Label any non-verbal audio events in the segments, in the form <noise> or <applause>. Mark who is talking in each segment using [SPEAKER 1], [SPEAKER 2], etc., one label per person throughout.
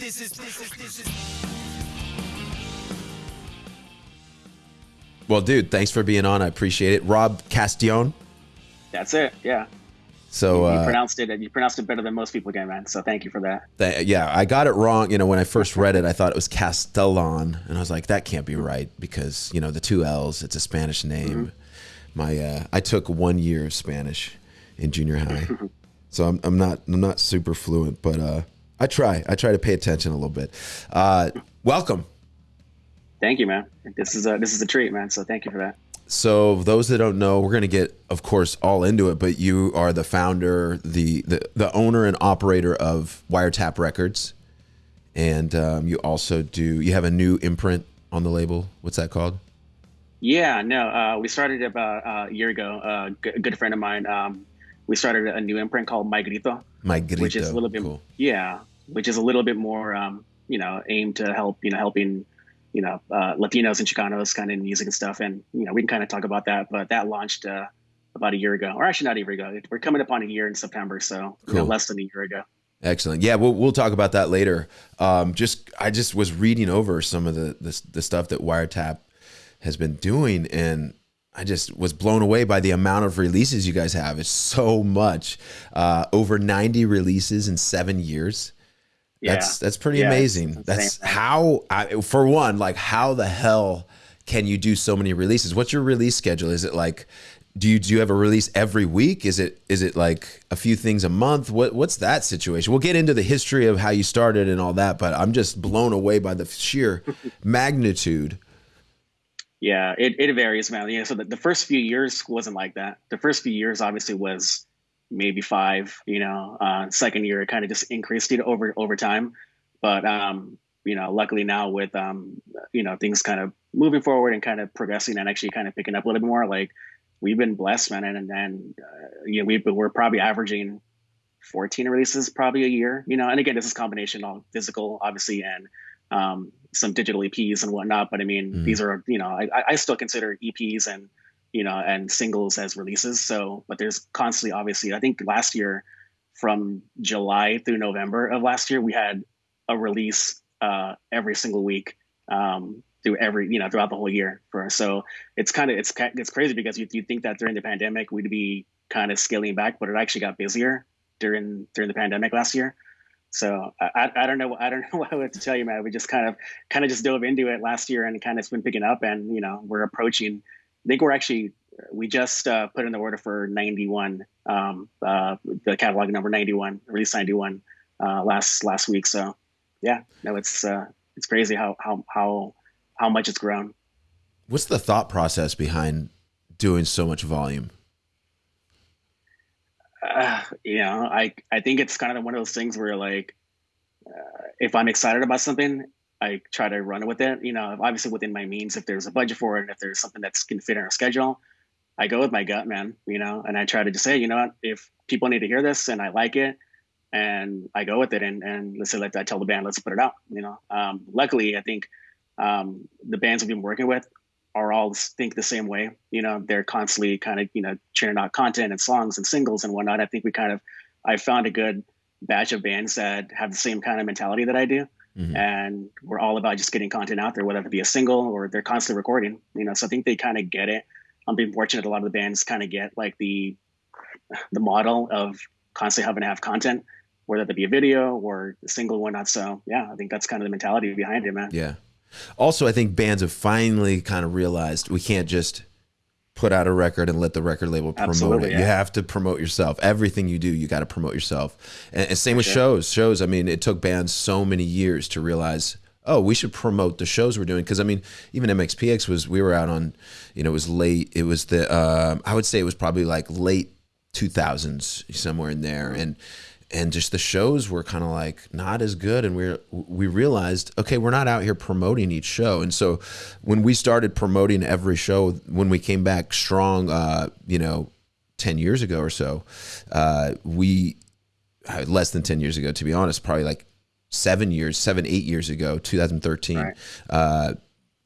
[SPEAKER 1] this is this is this is.
[SPEAKER 2] Well, dude, thanks for being on. I appreciate it. Rob Castillon.
[SPEAKER 3] That's it. Yeah.
[SPEAKER 2] So
[SPEAKER 3] you
[SPEAKER 2] uh,
[SPEAKER 3] pronounced it. And you pronounced it better than most people can, man. So thank you for that.
[SPEAKER 2] th- yeah, I got it wrong. You know, when I first read it, I thought it was Castellon, and I was like, that can't be right because you know the two L's. It's a Spanish name. My uh, I took one year of Spanish in junior high, <laughs> so I'm, I'm not I'm not super fluent, but uh, I try. I try to pay attention a little bit. Uh, welcome.
[SPEAKER 3] Thank you, man. This is a this is a treat, man. So thank you for that.
[SPEAKER 2] So those that don't know, we're going to get, of course, all into it. But you are the founder, the the, the owner and operator of Wiretap Records, and um, you also do. You have a new imprint on the label. What's that called?
[SPEAKER 3] Yeah, no, uh, we started about uh, a year ago. Uh, a good friend of mine, um, we started a new imprint called Mi Grito,
[SPEAKER 2] Mi Grito.
[SPEAKER 3] which is a little bit,
[SPEAKER 2] cool.
[SPEAKER 3] yeah, which is a little bit more, um, you know, aimed to help, you know, helping, you know, uh, Latinos and Chicanos kind of in music and stuff. And you know, we can kind of talk about that, but that launched uh, about a year ago, or actually not a year ago. We're coming up on a year in September, so you know, less than a year ago.
[SPEAKER 2] Excellent. Yeah, we'll we'll talk about that later. Um, just I just was reading over some of the, the the stuff that Wiretap has been doing, and I just was blown away by the amount of releases you guys have. It's so much. Uh, over ninety releases in seven years.
[SPEAKER 3] Yeah.
[SPEAKER 2] That's that's pretty
[SPEAKER 3] Yeah,
[SPEAKER 2] amazing. That's how I, for one, like how the hell can you do so many releases? What's your release schedule? Is it like do you do you have a release every week? Is it is it like a few things a month? What what's that situation? We'll get into the history of how you started and all that, but I'm just blown away by the sheer <laughs> magnitude.
[SPEAKER 3] Yeah, it, it varies, man. Yeah, so the, the first few years wasn't like that. The first few years obviously was maybe five, you know. Uh, second year it kind of just increased it over over time. But um, you know, luckily now with um, you know, things kind of moving forward and kind of progressing and actually kind of picking up a little bit more, like we've been blessed, man, and and, and uh, you know, we've been, we're probably averaging 14 releases probably a year, you know. And again, this is a combination of physical, obviously, and um, some digital EPs and whatnot. But I mean,
[SPEAKER 2] Mhm.
[SPEAKER 3] these are, you know, I, I still consider EPs and, you know, and singles as releases. So, but there's constantly, obviously, I think last year from July through November of last year, we had a release uh, every single week um, through every, you know, throughout the whole year. For so it's kind of it's it's crazy because you you think that during the pandemic we'd be kind of scaling back, but it actually got busier during during the pandemic last year. So I, I, don't know I don't <laughs> know what to tell you, man. We just kind of kind of just dove into it last year and kind of it's been picking up, and you know we're approaching. I think we're actually we just uh, put in the order for 91, um, uh, the catalog number 91, release 91 uh, last last week. So yeah, no, it's uh, it's crazy how how how how much it's grown.
[SPEAKER 2] What's the thought process behind doing so much volume?
[SPEAKER 3] uh, you know, I I think it's kind of one of those things where like, uh, if I'm excited about something, I try to run with it. You know, obviously within my means. If there's a budget for it, and if there's something that's can fit in our schedule, I go with my gut, man. You know, and I try to just say, you know, what, if people need to hear this and I like it, and I go with it, and and let's say like I tell the band, let's put it out. You know, um, luckily I think um, the bands we've been working with are all think the same way. You know, they're constantly kind of, you know, churning out content and songs and singles and whatnot. I think we kind of, I found a good batch of bands that have the same kind of mentality that I do.
[SPEAKER 2] Mhm.
[SPEAKER 3] And we're all about just getting content out there, whether it be a single or they're constantly recording, you know, so I think they kind of get it. I'm being fortunate. A lot of the bands kind of get like the, the model of constantly having to have content, whether that be a video or a single or whatnot. So yeah, I think that's kind of the mentality behind it, man.
[SPEAKER 2] Yeah. Also, I think bands have finally kind of realized we can't just put out a record and let the record label promote
[SPEAKER 3] Absolutely,
[SPEAKER 2] it.
[SPEAKER 3] yeah.
[SPEAKER 2] You have to promote yourself. Everything you do, you got to promote yourself. And, and same with
[SPEAKER 3] sure.
[SPEAKER 2] shows. Shows. I mean, it took bands so many years to realize. Oh, we should promote the shows we're doing because I mean, even MXPX was we were out on, you know, it was late. It was the uh, I would say it was probably like late 2000s somewhere in there, and and just the shows were kind of like not as good and we we realized okay we're not out here promoting each show and so when we started promoting every show when we came back strong uh you know 10 years ago or so uh we uh, less than 10 years ago to be honest probably like 7 years 7 8 years ago 2013
[SPEAKER 3] Right.
[SPEAKER 2] uh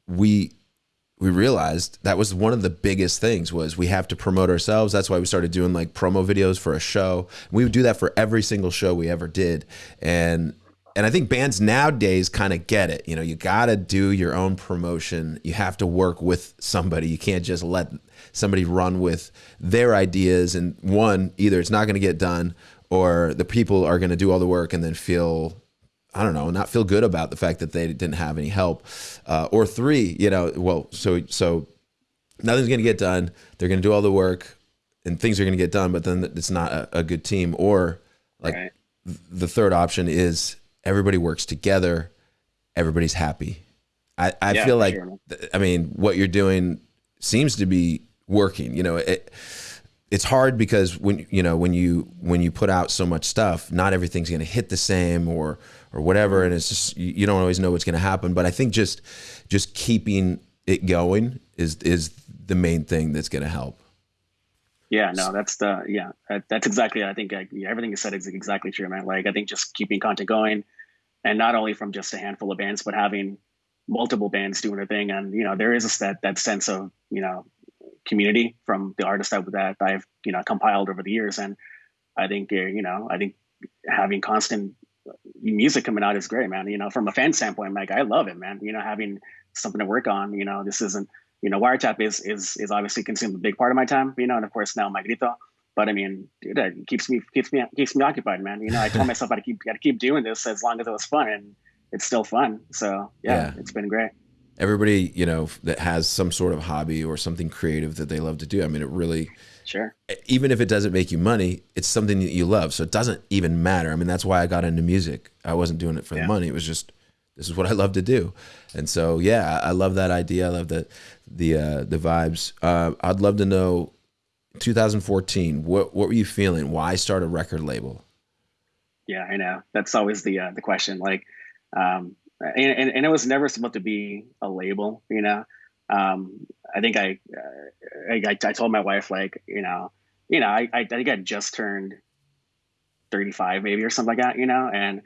[SPEAKER 2] we we realized that was one of the biggest things was we have to promote ourselves that's why we started doing like promo videos for a show we would do that for every single show we ever did and and I think bands nowadays kind of get it. You know, you got to do your own promotion. You have to work with somebody. You can't just let somebody run with their ideas. And one, either it's not going to get done, or the people are going to do all the work and then feel I don't know, not feel good about the fact that they didn't have any help. Uh, or three, you know, well, so so nothing's going to get done. They're going to do all the work, and things are going to get done, but then it's not a, a good team. Or like
[SPEAKER 3] Right.
[SPEAKER 2] the third option is everybody works together, everybody's happy. I, I
[SPEAKER 3] Yeah,
[SPEAKER 2] feel like,
[SPEAKER 3] sure,
[SPEAKER 2] I mean, what you're doing seems to be working. You know, it, it's hard because when you know when you when you put out so much stuff, not everything's going to hit the same or or whatever, and it's just you, don't always know what's going to happen. But I think just just keeping it going is is the main thing that's going to help.
[SPEAKER 3] Yeah, no, that's the yeah, that's exactly. I think yeah, everything you said is exactly true, man. Like I think just keeping content going, and not only from just a handful of bands, but having multiple bands doing their thing, and you know there is a, that that sense of you know community from the artists that that I've you know compiled over the years, and I think uh, you know I think having constant music coming out is great, man. You know, from a fan standpoint, like I love it, man. You know, having something to work on. You know, this isn't you know, wiretap is is is obviously consumed a big part of my time, you know, and of course now Mi Grito. But I mean, dude, it keeps me keeps me keeps me occupied, man. You know, I told myself I keep got to keep doing this as long as it was fun, and it's still fun. So yeah,
[SPEAKER 2] Yeah.
[SPEAKER 3] it's been great.
[SPEAKER 2] Everybody, you know, that has some sort of hobby or something creative that they love to do. I mean, it really
[SPEAKER 3] Sure.
[SPEAKER 2] even if it doesn't make you money, it's something that you love. So it doesn't even matter. I mean, that's why I got into music. I wasn't doing it for
[SPEAKER 3] Yeah.
[SPEAKER 2] the money. It was just this is what I love to do. And so yeah, I love that idea. I love the the uh, the vibes. Uh, I'd love to know 2014. What what were you feeling? Why start a record label?
[SPEAKER 3] Yeah, I know. That's always the uh, the question. Like, um, and, and and it was never supposed to be a label. You know, um, I think I, uh, I I told my wife like, you know, you know, I I think I just turned thirty five maybe or something like that. You know, and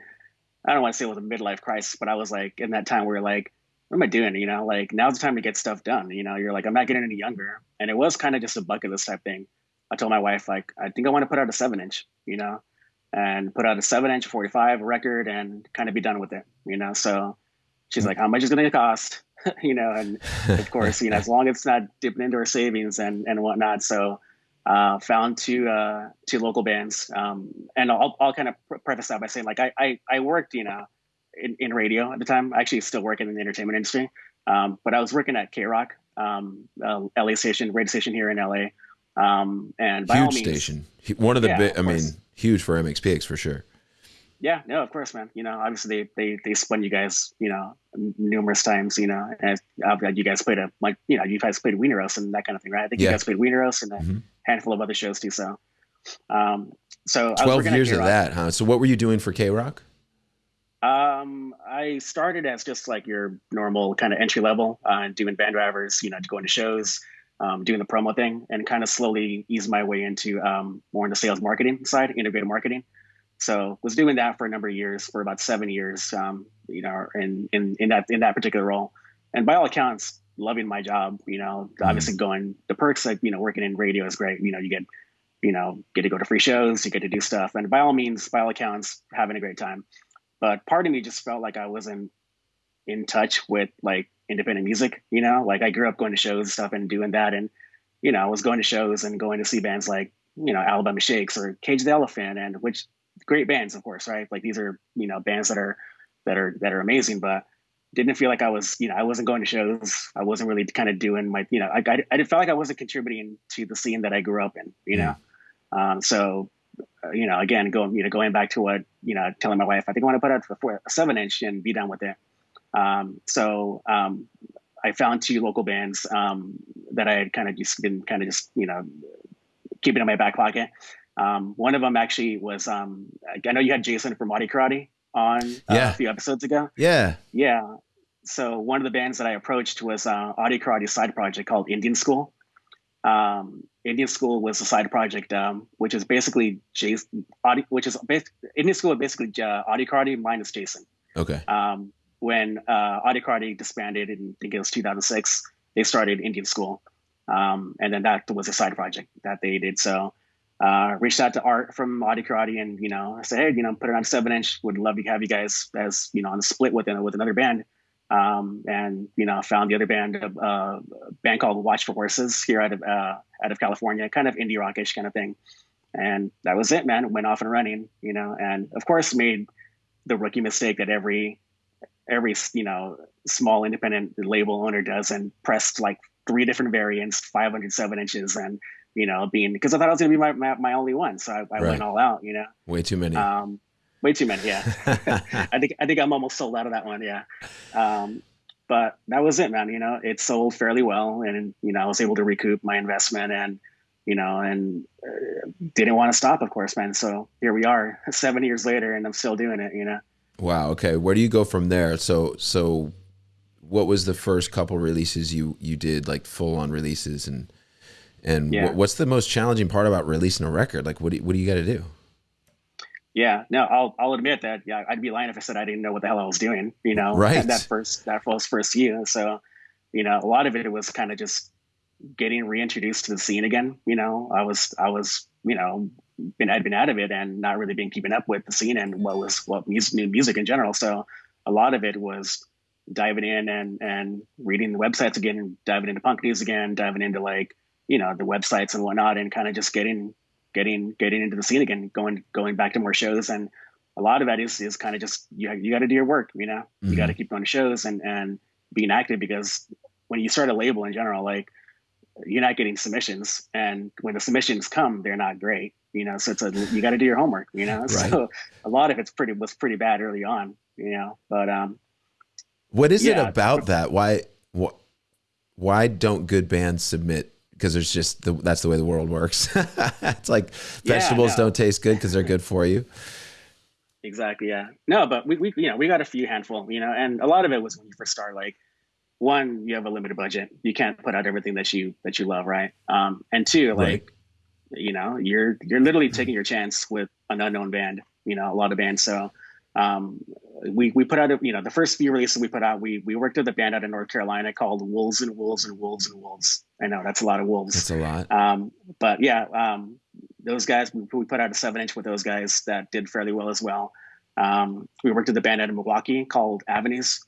[SPEAKER 3] I don't want to say it was a midlife crisis, but I was like in that time where like, what am I doing? You know, like now's the time to get stuff done. You know, you're like, I'm not getting any younger, and it was kind of just a bucket list type thing. I told my wife like, I think I want to put out a seven inch. You know and put out a seven inch 45 record and kind of be done with it, you know? So she's like, how much is it going to cost? <laughs> you know, and of <laughs> course, you know, as long as it's not dipping into our savings and, and whatnot. So, uh, found two, uh, two local bands. Um, and I'll, I'll kind of preface that by saying like, I, I, I worked, you know, in, in radio at the time, I actually still working in the entertainment industry. Um, but I was working at KROQ, um, uh, LA station, radio station here in LA. Um, and by all
[SPEAKER 2] Huge
[SPEAKER 3] means,
[SPEAKER 2] station. One of the
[SPEAKER 3] Yeah,
[SPEAKER 2] big. I mean, huge for MXPX for sure.
[SPEAKER 3] Yeah, no, of course, man. You know, obviously they they they spun you guys, you know, numerous times. You know, and uh, you guys played a like, you know, you guys played Weenie Roast and that kind of thing, right? I think
[SPEAKER 2] Yeah.
[SPEAKER 3] you guys played Weenie Roast and a
[SPEAKER 2] Mhm.
[SPEAKER 3] handful of other shows too. So, um, so I was
[SPEAKER 2] Twelve years of that, huh? So what were you doing for KROQ?
[SPEAKER 3] Um, I started as just like your normal kind of entry level, uh, doing band drivers, you know, going to shows, um, doing the promo thing, and kind of slowly eased my way into um, more in the sales marketing side, integrated marketing. So was doing that for a number of years, for about seven years, um, you know, in, in in that in that particular role, and by all accounts, loving my job. You know, obviously going the perks like you know working in radio is great. You know, you get you know get to go to free shows, you get to do stuff, and by all means, by all accounts, having a great time but part of me just felt like I wasn't in touch with like independent music, you know, like I grew up going to shows and stuff and doing that. And, you know, I was going to shows and going to see bands like, you know, Alabama Shakes or Cage the Elephant and which great bands, of course, right? Like these are, you know, bands that are, that are, that are amazing, but didn't feel like I was, you know, I wasn't going to shows. I wasn't really kind of doing my, you know, I, I, I felt like I wasn't contributing to the scene that I grew up in, you know? Um, so, uh, you know, again, going, you know, going back to what, you know, telling my wife, I think I want to put out a, four, a seven inch and be done with it. Um, so, um, I found two local bands, um, that I had kind of just been kind of just, you know, keeping in my back pocket. Um, one of them actually was, um, I know you had Jason from Audio Karate on uh,
[SPEAKER 2] Yeah.
[SPEAKER 3] a few episodes ago.
[SPEAKER 2] Yeah.
[SPEAKER 3] Yeah. So one of the bands that I approached was uh, Audio Karate's side project called Indian School. Um, Indian School was a side project, um, which is basically Jason, Audi, which is Indian School is basically uh, Audio Karate minus Jason.
[SPEAKER 2] Okay.
[SPEAKER 3] Um, when uh, disbanded in I think it was 2006, they started Indian School, um, and then that was a side project that they did. So uh, reached out to Art from Audio Karate, and you know, I said, hey, you know, put it on seven inch. Would love to have you guys as you know on a split with with another band. Um, and you know, found the other band, uh, a band called Watch for Horses here out of uh, out of California, kind of indie rockish kind of thing. And that was it, man. Went off and running, you know, and of course made the rookie mistake that every every you know small independent label owner does, and pressed like three different variants, 507 inches, and you know, being because I thought I was going to be my, my, my, only one, so I, I right. went all out. You know,
[SPEAKER 2] way too many.
[SPEAKER 3] Um, way too many. Yeah, <laughs> <laughs> I think I think I'm almost sold out of that one. Yeah, um, but that was it, man. You know, it sold fairly well, and you know, I was able to recoup my investment, and you know, and uh, didn't want to stop, of course, man. So here we are, seven years later, and I'm still doing it. You know.
[SPEAKER 2] Wow. Okay. Where do you go from there? So so. What was the first couple releases you you did like full on releases and and yeah. what's the most challenging part about releasing a record? Like, what do you, what do you got to do?
[SPEAKER 3] Yeah, no, I'll I'll admit that. Yeah, I'd be lying if I said I didn't know what the hell I was doing. You know,
[SPEAKER 2] right? <laughs>
[SPEAKER 3] That first that was first year. So, you know, a lot of it was kind of just getting reintroduced to the scene again. You know, I was I was you know been I'd been out of it and not really being keeping up with the scene and what was what music new music in general. So a lot of it was diving in and and reading the websites again, diving into punk news again, diving into like you know the websites and whatnot, and kind of just getting getting getting into the scene again, going going back to more shows, and a lot of that is is kind of just you you got to do your work, you know, mm-hmm. you got to keep going to shows and and being active because when you start a label in general, like you're not getting submissions, and when the submissions come, they're not great, you know. So it's a you got to do your homework, you know. Right. So a lot of it's pretty was pretty bad early on, you know. But um,
[SPEAKER 2] what is yeah, it about that? Why wh- why don't good bands submit because there's just the, that's the way the world works. <laughs> it's like vegetables yeah, no. don't taste good because they're good for you.
[SPEAKER 3] Exactly. Yeah. No, but we, we, you know, we got a few handful, you know, and a lot of it was when you first start, like one, you have a limited budget. You can't put out everything that you, that you love. Right. Um, and two, like, right. You know, you're, you're literally taking your chance with an unknown band, you know, a lot of bands. So, um, we we put out a, you know the first few releases we put out we we worked with a band out of North Carolina called Wolves and Wolves and Wolves and Wolves. I know that's a lot of wolves.
[SPEAKER 2] That's a lot.
[SPEAKER 3] Um, but yeah, um, those guys we, we, put out a seven inch with those guys that did fairly well as well. Um, we worked with a band out of Milwaukee called Avenues.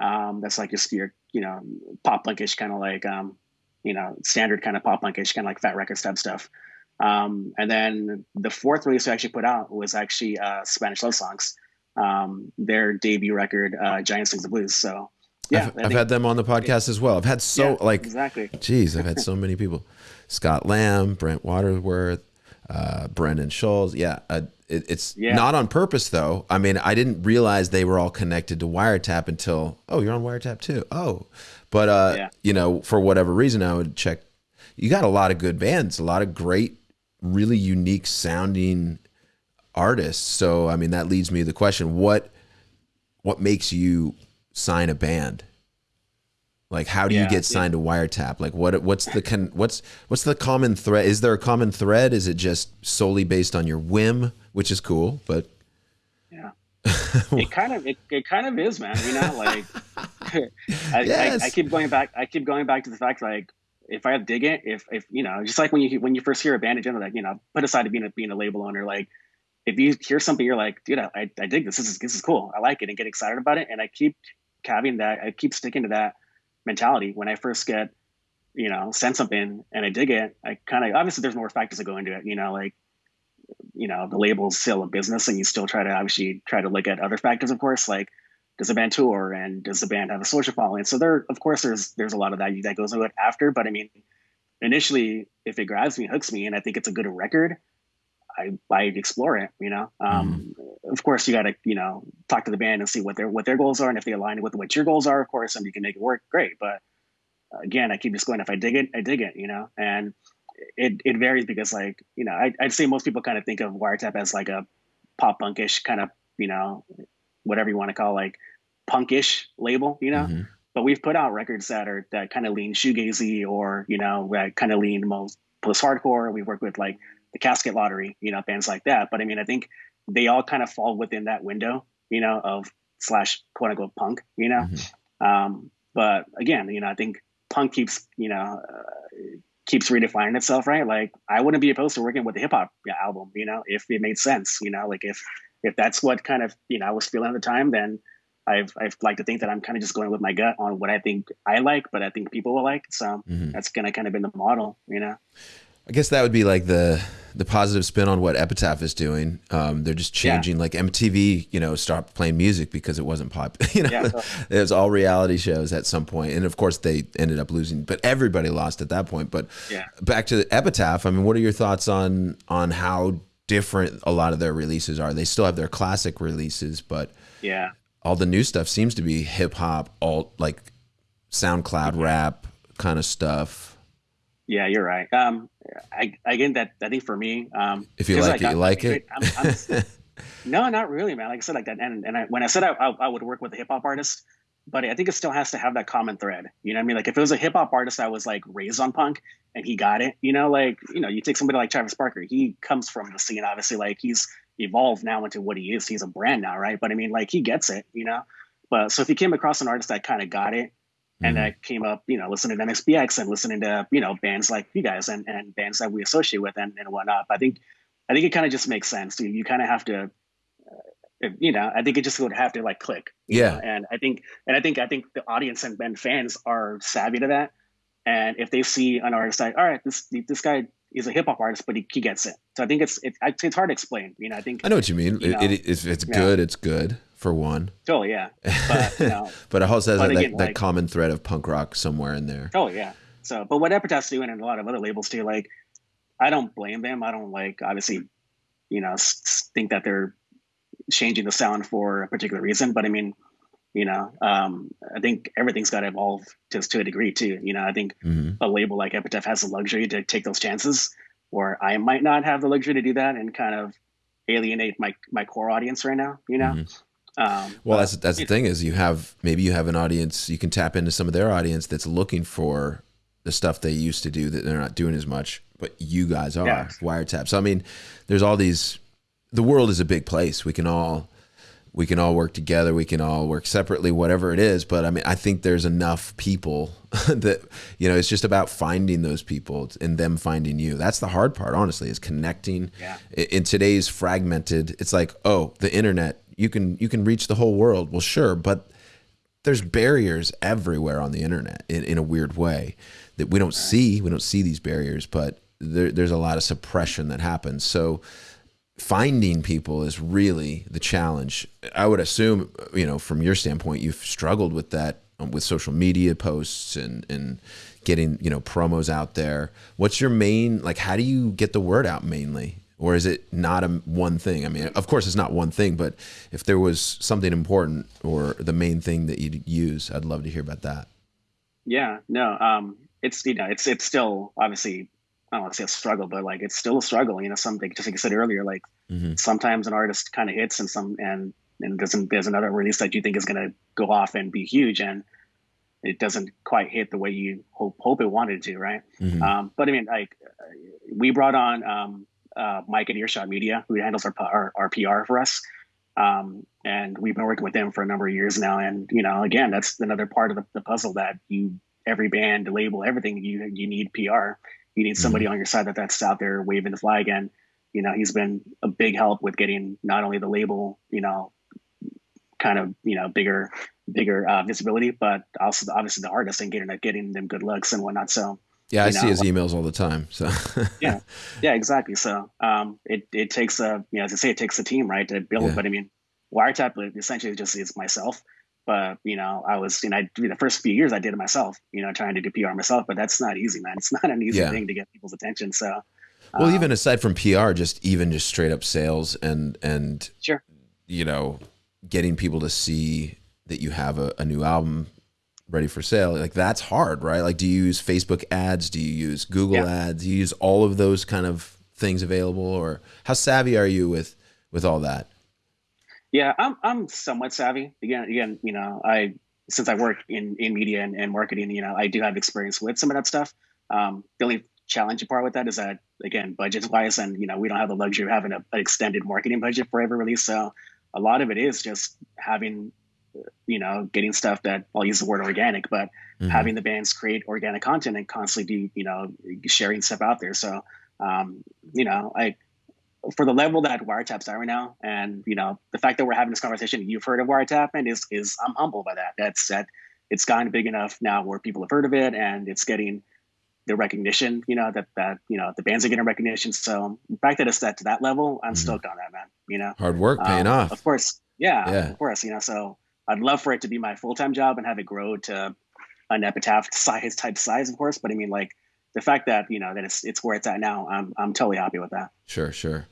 [SPEAKER 3] Um, that's like just your you know pop punkish kind of like um, you know standard kind of pop punkish kind of like Fat Wreck Chords stuff. Um, and then the fourth release we actually put out was actually uh, Spanish love songs um, their debut record, uh, Giant Sings the Blues. So, yeah,
[SPEAKER 2] I've, I've had them on the podcast as well. I've had so
[SPEAKER 3] yeah,
[SPEAKER 2] like
[SPEAKER 3] exactly.
[SPEAKER 2] Geez, I've had <laughs> so many people: Scott Lamb, Brent Waterworth, uh, Brendan Schulz. Yeah, uh, it, it's yeah. not on purpose though. I mean, I didn't realize they were all connected to Wiretap until oh, you're on Wiretap too. Oh, but uh, yeah. you know, for whatever reason, I would check. You got a lot of good bands, a lot of great, really unique sounding artists. So I mean that leads me to the question: what what makes you sign a band? Like how do yeah, you get signed yeah. to Wiretap? Like what what's the con, what's what's the common thread? Is there a common thread? Is it just solely based on your whim, which is cool, but
[SPEAKER 3] yeah, it kind of it, it kind of is, man. You know, like <laughs> I, yes. I, I keep going back. I keep going back to the fact like if I dig it, if if you know, just like when you when you first hear a band in general, like you know, put aside being a being a label owner, like if you hear something, you're like, dude, I, I dig this. This is this is cool. I like it and get excited about it. And I keep having that. I keep sticking to that mentality. When I first get, you know, send something and I dig it, I kind of obviously there's more factors that go into it. You know, like, you know, the label's still a business, and you still try to obviously try to look at other factors, of course, like does the band tour and does the band have a social following? So there, of course, there's there's a lot of that that goes into it after. But I mean, initially, if it grabs me, hooks me, and I think it's a good record I I explore it. You know, um, mm. of course you got to you know talk to the band and see what their what their goals are and if they align with what your goals are. Of course, and you can make it work. Great, but again, I keep just going. If I dig it, I dig it. You know, and it it varies because like you know I, I'd say most people kind of think of Wiretap as like a pop punkish kind of you know whatever you want to call like punkish label. You know. Mm-hmm. But we've put out records that are that kind of lean shoegazy or you know that kind of lean most post hardcore. We work with like the Casket Lottery, you know, bands like that. But I mean, I think they all kind of fall within that window, you know, of slash quote unquote punk, you know. Mm-hmm. Um, but again, you know, I think punk keeps, you know, uh, keeps redefining itself, right? Like I wouldn't be opposed to working with a hip hop album, you know, if it made sense, you know, like if if that's what kind of you know I was feeling at the time, then I've I've like to think that I'm kind of just going with my gut on what I think I like, but I think people will like. So mm-hmm. that's gonna kind of been the model, you know.
[SPEAKER 2] I guess that would be like the the positive spin on what Epitaph is doing. Um, they're just changing. Yeah. Like MTV, you know, stopped playing music because it wasn't pop. <laughs> You know, yeah, it was all reality shows at some point, and of course they ended up losing. But everybody lost at that point. But
[SPEAKER 3] yeah.
[SPEAKER 2] back to Epitaph. I mean, what are your thoughts on on how different a lot of their releases are? They still have their classic releases, but
[SPEAKER 3] yeah,
[SPEAKER 2] all the new stuff seems to be hip hop, alt like SoundCloud rap kind of stuff.
[SPEAKER 3] Yeah, you're right. Um, I again that I think for me, um,
[SPEAKER 2] if you like, it, you like it. I'm,
[SPEAKER 3] I'm, <laughs> no, not really, man. Like I said, like that, and and I, when I said I, I, I would work with a hip hop artist, but I think it still has to have that common thread. You know what I mean? Like if it was a hip hop artist that was like raised on punk and he got it, you know, like you know, you take somebody like Travis Barker, he comes from the scene, obviously, like he's evolved now into what he is. He's a brand now, right? But I mean, like he gets it, you know. But so if he came across an artist that kind of got it and mm-hmm. came up, you know, listening to MXPX and listening to you know bands like you guys and, and bands that we associate with and, and whatnot. I think I think it kind of just makes sense. You, you kind of have to, you know, I think it just would have to like click.
[SPEAKER 2] Yeah.
[SPEAKER 3] Know? And I think and I think I think the audience and, and fans are savvy to that. And if they see an artist like, all right, this this guy is a hip hop artist, but he, he gets it. So I think it's it, it's hard to explain. You know, I think
[SPEAKER 2] I know what you mean. You know, it, it, it's, it's good. It's good for one.
[SPEAKER 3] Totally, yeah. <laughs> But, you know,
[SPEAKER 2] but it also has that, again, that, like, that, common thread of punk rock somewhere in there.
[SPEAKER 3] Oh yeah. So, but what Epitaph's doing and a lot of other labels too, like, I don't blame them. I don't like obviously, you know, think that they're changing the sound for a particular reason. But I mean, you know, um, I think everything's got to evolve just to a degree too. You know, I think mm-hmm. a label like Epitaph has the luxury to take those chances, where I might not have the luxury to do that and kind of alienate my my core audience right now. You know. Mm-hmm
[SPEAKER 2] um, well, but, that's that's the thing is you have maybe you have an audience you can tap into some of their audience that's looking for the stuff they used to do that they're not doing as much, but you guys are yeah. wiretap. So I mean, there's all these. The world is a big place. We can all we can all work together. We can all work separately, whatever it is. But I mean, I think there's enough people <laughs> that you know. It's just about finding those people and them finding you. That's the hard part, honestly, is connecting.
[SPEAKER 3] Yeah.
[SPEAKER 2] In today's fragmented, it's like, oh, the internet you can you can reach the whole world. Well, sure, but there's barriers everywhere on the internet in, in a weird way that we don't see. We don't see these barriers, but there, there's a lot of suppression that happens. So finding people is really the challenge. I would assume, you know, from your standpoint, you've struggled with that um, with social media posts and and getting you know promos out there. What's your main like? How do you get the word out mainly? or is it not a one thing? I mean, of course, it's not one thing, but if there was something important or the main thing that you'd use, I'd love to hear about that.
[SPEAKER 3] Yeah, no, um, it's you know, it's it's still obviously I don't want to say a struggle, but like it's still a struggle. You know, something just like I said earlier, like mm-hmm. sometimes an artist kind of hits and some and and doesn't there's another release that you think is going to go off and be huge and it doesn't quite hit the way you hope hope it wanted to, right? Mm-hmm. Um, but I mean, like we brought on um, uh, Mike at Earshot Media, who handles our, our, our PR for us. Um, and we've been working with them for a number of years now. And, you know, again, that's another part of the, the puzzle that you, every band, label, everything, you, you need PR. You need somebody mm-hmm. on your side that that's out there waving the flag. And, you know, he's been a big help with getting not only the label, you know, kind of, you know, bigger, bigger uh, visibility, but also obviously the artists and getting, getting them good looks and whatnot. So,
[SPEAKER 2] yeah, I know, see his emails all the time. So <laughs>
[SPEAKER 3] yeah, yeah, exactly. So um, it it takes a you know as I say it takes a team right to build. Yeah. But I mean, wiretap essentially just is myself. But you know, I was you know I, the first few years I did it myself. You know, trying to do PR myself. But that's not easy, man. It's <laughs> not an easy yeah. thing to get people's attention. So
[SPEAKER 2] well, um, even aside from PR, just even just straight up sales and and
[SPEAKER 3] sure,
[SPEAKER 2] you know, getting people to see that you have a, a new album ready for sale like that's hard right like do you use facebook ads do you use google yeah. ads do you use all of those kind of things available or how savvy are you with with all that
[SPEAKER 3] yeah i'm i'm somewhat savvy again again you know i since i work in in media and, and marketing you know i do have experience with some of that stuff um, the only challenging part with that is that again budget wise and you know we don't have the luxury of having a, an extended marketing budget for every release so a lot of it is just having you know, getting stuff that I'll use the word organic, but mm-hmm. having the bands create organic content and constantly be, you know, sharing stuff out there. So, um, you know, I, for the level that Wiretap's at right now, and you know, the fact that we're having this conversation, you've heard of Wiretap, and is is I'm humbled by that. That's that it's gotten big enough now where people have heard of it, and it's getting the recognition. You know that that you know the bands are getting recognition. So the fact that it's at to that level, I'm mm-hmm. stoked on that, man. You know,
[SPEAKER 2] hard work paying um, off.
[SPEAKER 3] Of course, yeah, yeah, of course. You know, so I'd love for it to be my full time job and have it grow to an epitaph size type size, of course. But I mean, like the fact that you know that it's it's where it's at now, I'm I'm totally happy with that.
[SPEAKER 2] Sure, sure.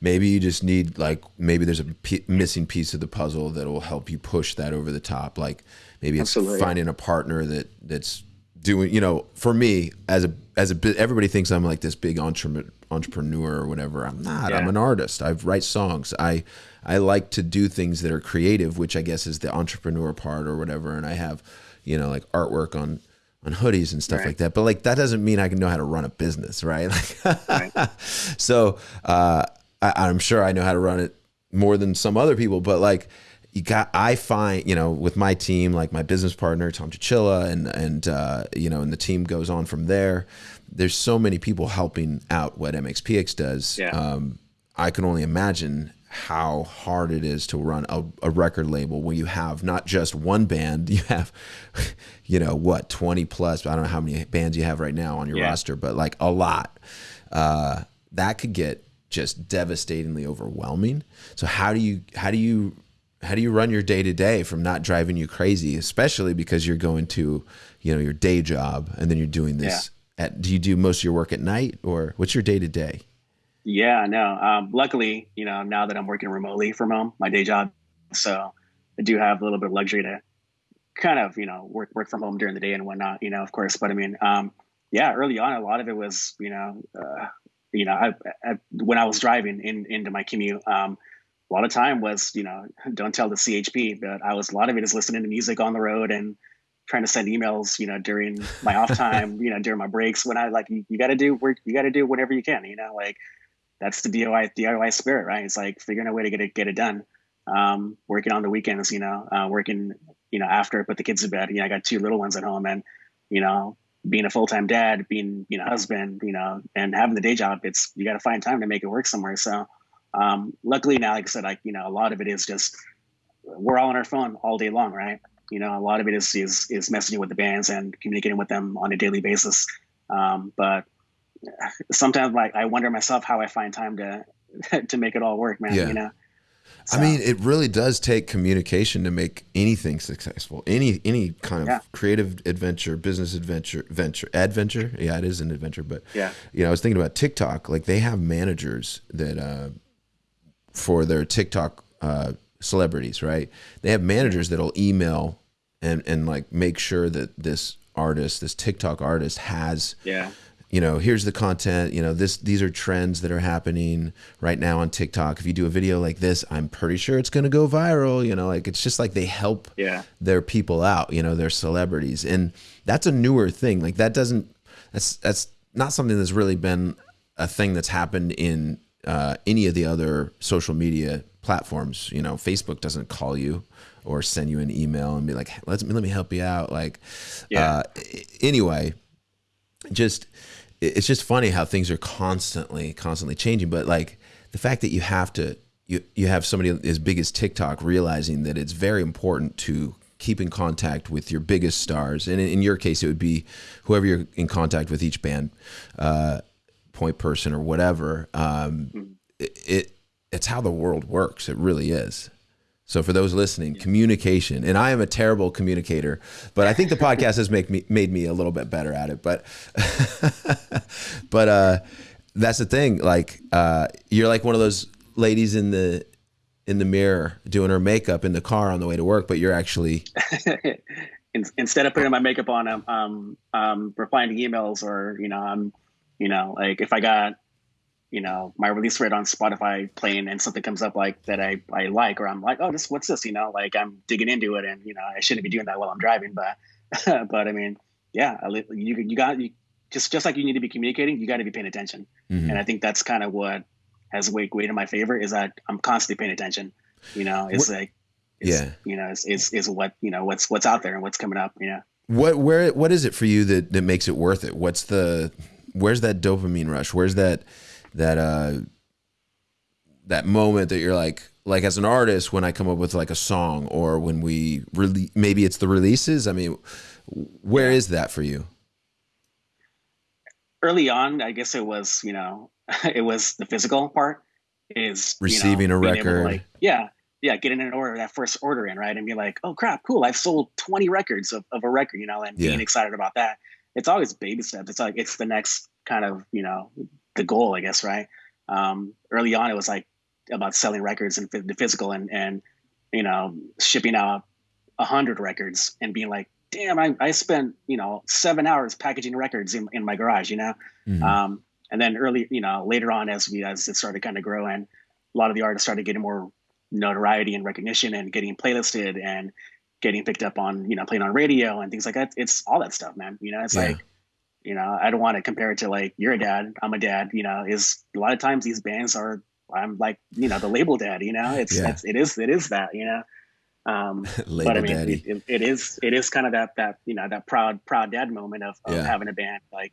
[SPEAKER 2] Maybe you just need like maybe there's a p- missing piece of the puzzle that will help you push that over the top. Like maybe it's Absolutely. finding a partner that that's doing. You know, for me as a as a everybody thinks I'm like this big entrepreneur entrepreneur or whatever. I'm not. Yeah. I'm an artist. I write songs. I I like to do things that are creative, which I guess is the entrepreneur part or whatever. And I have, you know, like artwork on on hoodies and stuff right. like that. But like that doesn't mean I can know how to run a business, right? Like, <laughs> right. so uh, I, am sure I know how to run it more than some other people. But like you got, I find you know with my team, like my business partner Tom Chichilla, and and uh, you know, and the team goes on from there. There's so many people helping out what MXPX does. Yeah. Um, I can only imagine how hard it is to run a, a, record label where you have not just one band, <laughs> you have, you know, what, 20 plus, I don't know how many bands you have right now on your yeah. roster, but like a lot. Uh, that could get just devastatingly overwhelming. So how do you, how do you, how do you run your day to day from not driving you crazy, especially because you're going to, you know, your day job and then you're doing this yeah. at, do you do most of your work at night or what's your day to day?
[SPEAKER 3] Yeah, no. Um, luckily, you know, now that I'm working remotely from home, my day job, so I do have a little bit of luxury to kind of, you know, work work from home during the day and whatnot. You know, of course. But I mean, um, yeah, early on, a lot of it was, you know, uh, you know, I, I, when I was driving in into my commute, um, a lot of time was, you know, don't tell the CHP, but I was a lot of it is listening to music on the road and trying to send emails, you know, during my off time, <laughs> you know, during my breaks when I like you, you got to do work, you got to do whatever you can, you know, like that's the DIY DIY spirit, right? It's like figuring a way to get it get it done. Um, working on the weekends, you know, uh, working, you know, after I put the kids to bed. You know, I got two little ones at home, and you know, being a full time dad, being you know husband, you know, and having the day job, it's you got to find time to make it work somewhere. So, um, luckily now, like I said, like you know, a lot of it is just we're all on our phone all day long, right? You know, a lot of it is is is messaging with the bands and communicating with them on a daily basis. Um, but sometimes like I wonder myself how I find time to <laughs> to make it all work, man. Yeah. You know.
[SPEAKER 2] So. I mean, it really does take communication to make anything successful. Any any kind of yeah. creative adventure, business adventure, venture, adventure. Yeah, it is an adventure. But yeah, you know, I was thinking about TikTok. Like they have managers that uh, for their TikTok uh, celebrities, right? They have managers that'll email and and like make sure that this artist, this TikTok artist, has
[SPEAKER 3] yeah
[SPEAKER 2] you know, here's the content, you know, this these are trends that are happening right now on TikTok. If you do a video like this, I'm pretty sure it's going to go viral, you know, like it's just like they help
[SPEAKER 3] yeah.
[SPEAKER 2] their people out, you know, their celebrities. And that's a newer thing. Like that doesn't that's that's not something that's really been a thing that's happened in uh, any of the other social media platforms. You know, Facebook doesn't call you or send you an email and be like, "Let me let me help you out." Like, yeah. Uh, anyway, just it's just funny how things are constantly constantly changing but like the fact that you have to you you have somebody as big as TikTok realizing that it's very important to keep in contact with your biggest stars and in, in your case it would be whoever you're in contact with each band uh, point person or whatever um, mm-hmm. it, it it's how the world works it really is so for those listening, communication, and I am a terrible communicator, but I think the podcast has make me made me a little bit better at it. But <laughs> but uh, that's the thing. Like uh, you're like one of those ladies in the in the mirror doing her makeup in the car on the way to work, but you're actually <laughs>
[SPEAKER 3] instead of putting my makeup on, I'm um, um, replying to emails or you know I'm you know like if I got you know my release rate on Spotify playing and something comes up like that I, I like or I'm like oh this what's this you know like I'm digging into it and you know I shouldn't be doing that while I'm driving but <laughs> but I mean yeah you you got you just just like you need to be communicating you got to be paying attention mm-hmm. and I think that's kind of what has weighed weight in my favor is that I'm constantly paying attention you know it's what, like is,
[SPEAKER 2] Yeah.
[SPEAKER 3] you know, is, is is what you know what's what's out there and what's coming up. You know,
[SPEAKER 2] What where what is it for you that that makes it worth it? What's the where's that dopamine rush? Where's that that uh that moment that you're like like as an artist when I come up with like a song or when we really maybe it's the releases. I mean, where is that for you?
[SPEAKER 3] early on, I guess it was you know <laughs> it was the physical part is you know,
[SPEAKER 2] Receiving a
[SPEAKER 3] being able to,
[SPEAKER 2] record.
[SPEAKER 3] like, yeah. Yeah, getting an order, that first order in, right? And be like, oh crap, cool. I've sold 20 records of, of a record, you know, and
[SPEAKER 2] Yeah.
[SPEAKER 3] being excited about that. It's always baby steps. It's like it's the next kind of, you know, the goal, I guess, right? Um, early on it was like about selling records and the physical and and you know, shipping out a hundred records and being like, damn, I, I spent, you know, seven hours packaging records in, in my garage, you know?
[SPEAKER 2] Mhm.
[SPEAKER 3] Um, and then early, you know, later on as we as it started kind of growing, a lot of the artists started getting more notoriety and recognition and getting playlisted and getting picked up on, you know, playing on radio and things like that. It's all that stuff, man. You know, it's
[SPEAKER 2] Yeah.
[SPEAKER 3] like, you know, I don't want to compare it to like you're a dad, I'm a dad. You know, is a lot of times these bands are I'm like, you know, the label dad. You know, it's,
[SPEAKER 2] Yeah.
[SPEAKER 3] it's it is it is that. You know, um,
[SPEAKER 2] Label
[SPEAKER 3] but I mean,
[SPEAKER 2] daddy.
[SPEAKER 3] it, it, is it is kind of that that you know that proud proud dad moment of, of
[SPEAKER 2] Yeah.
[SPEAKER 3] having a band like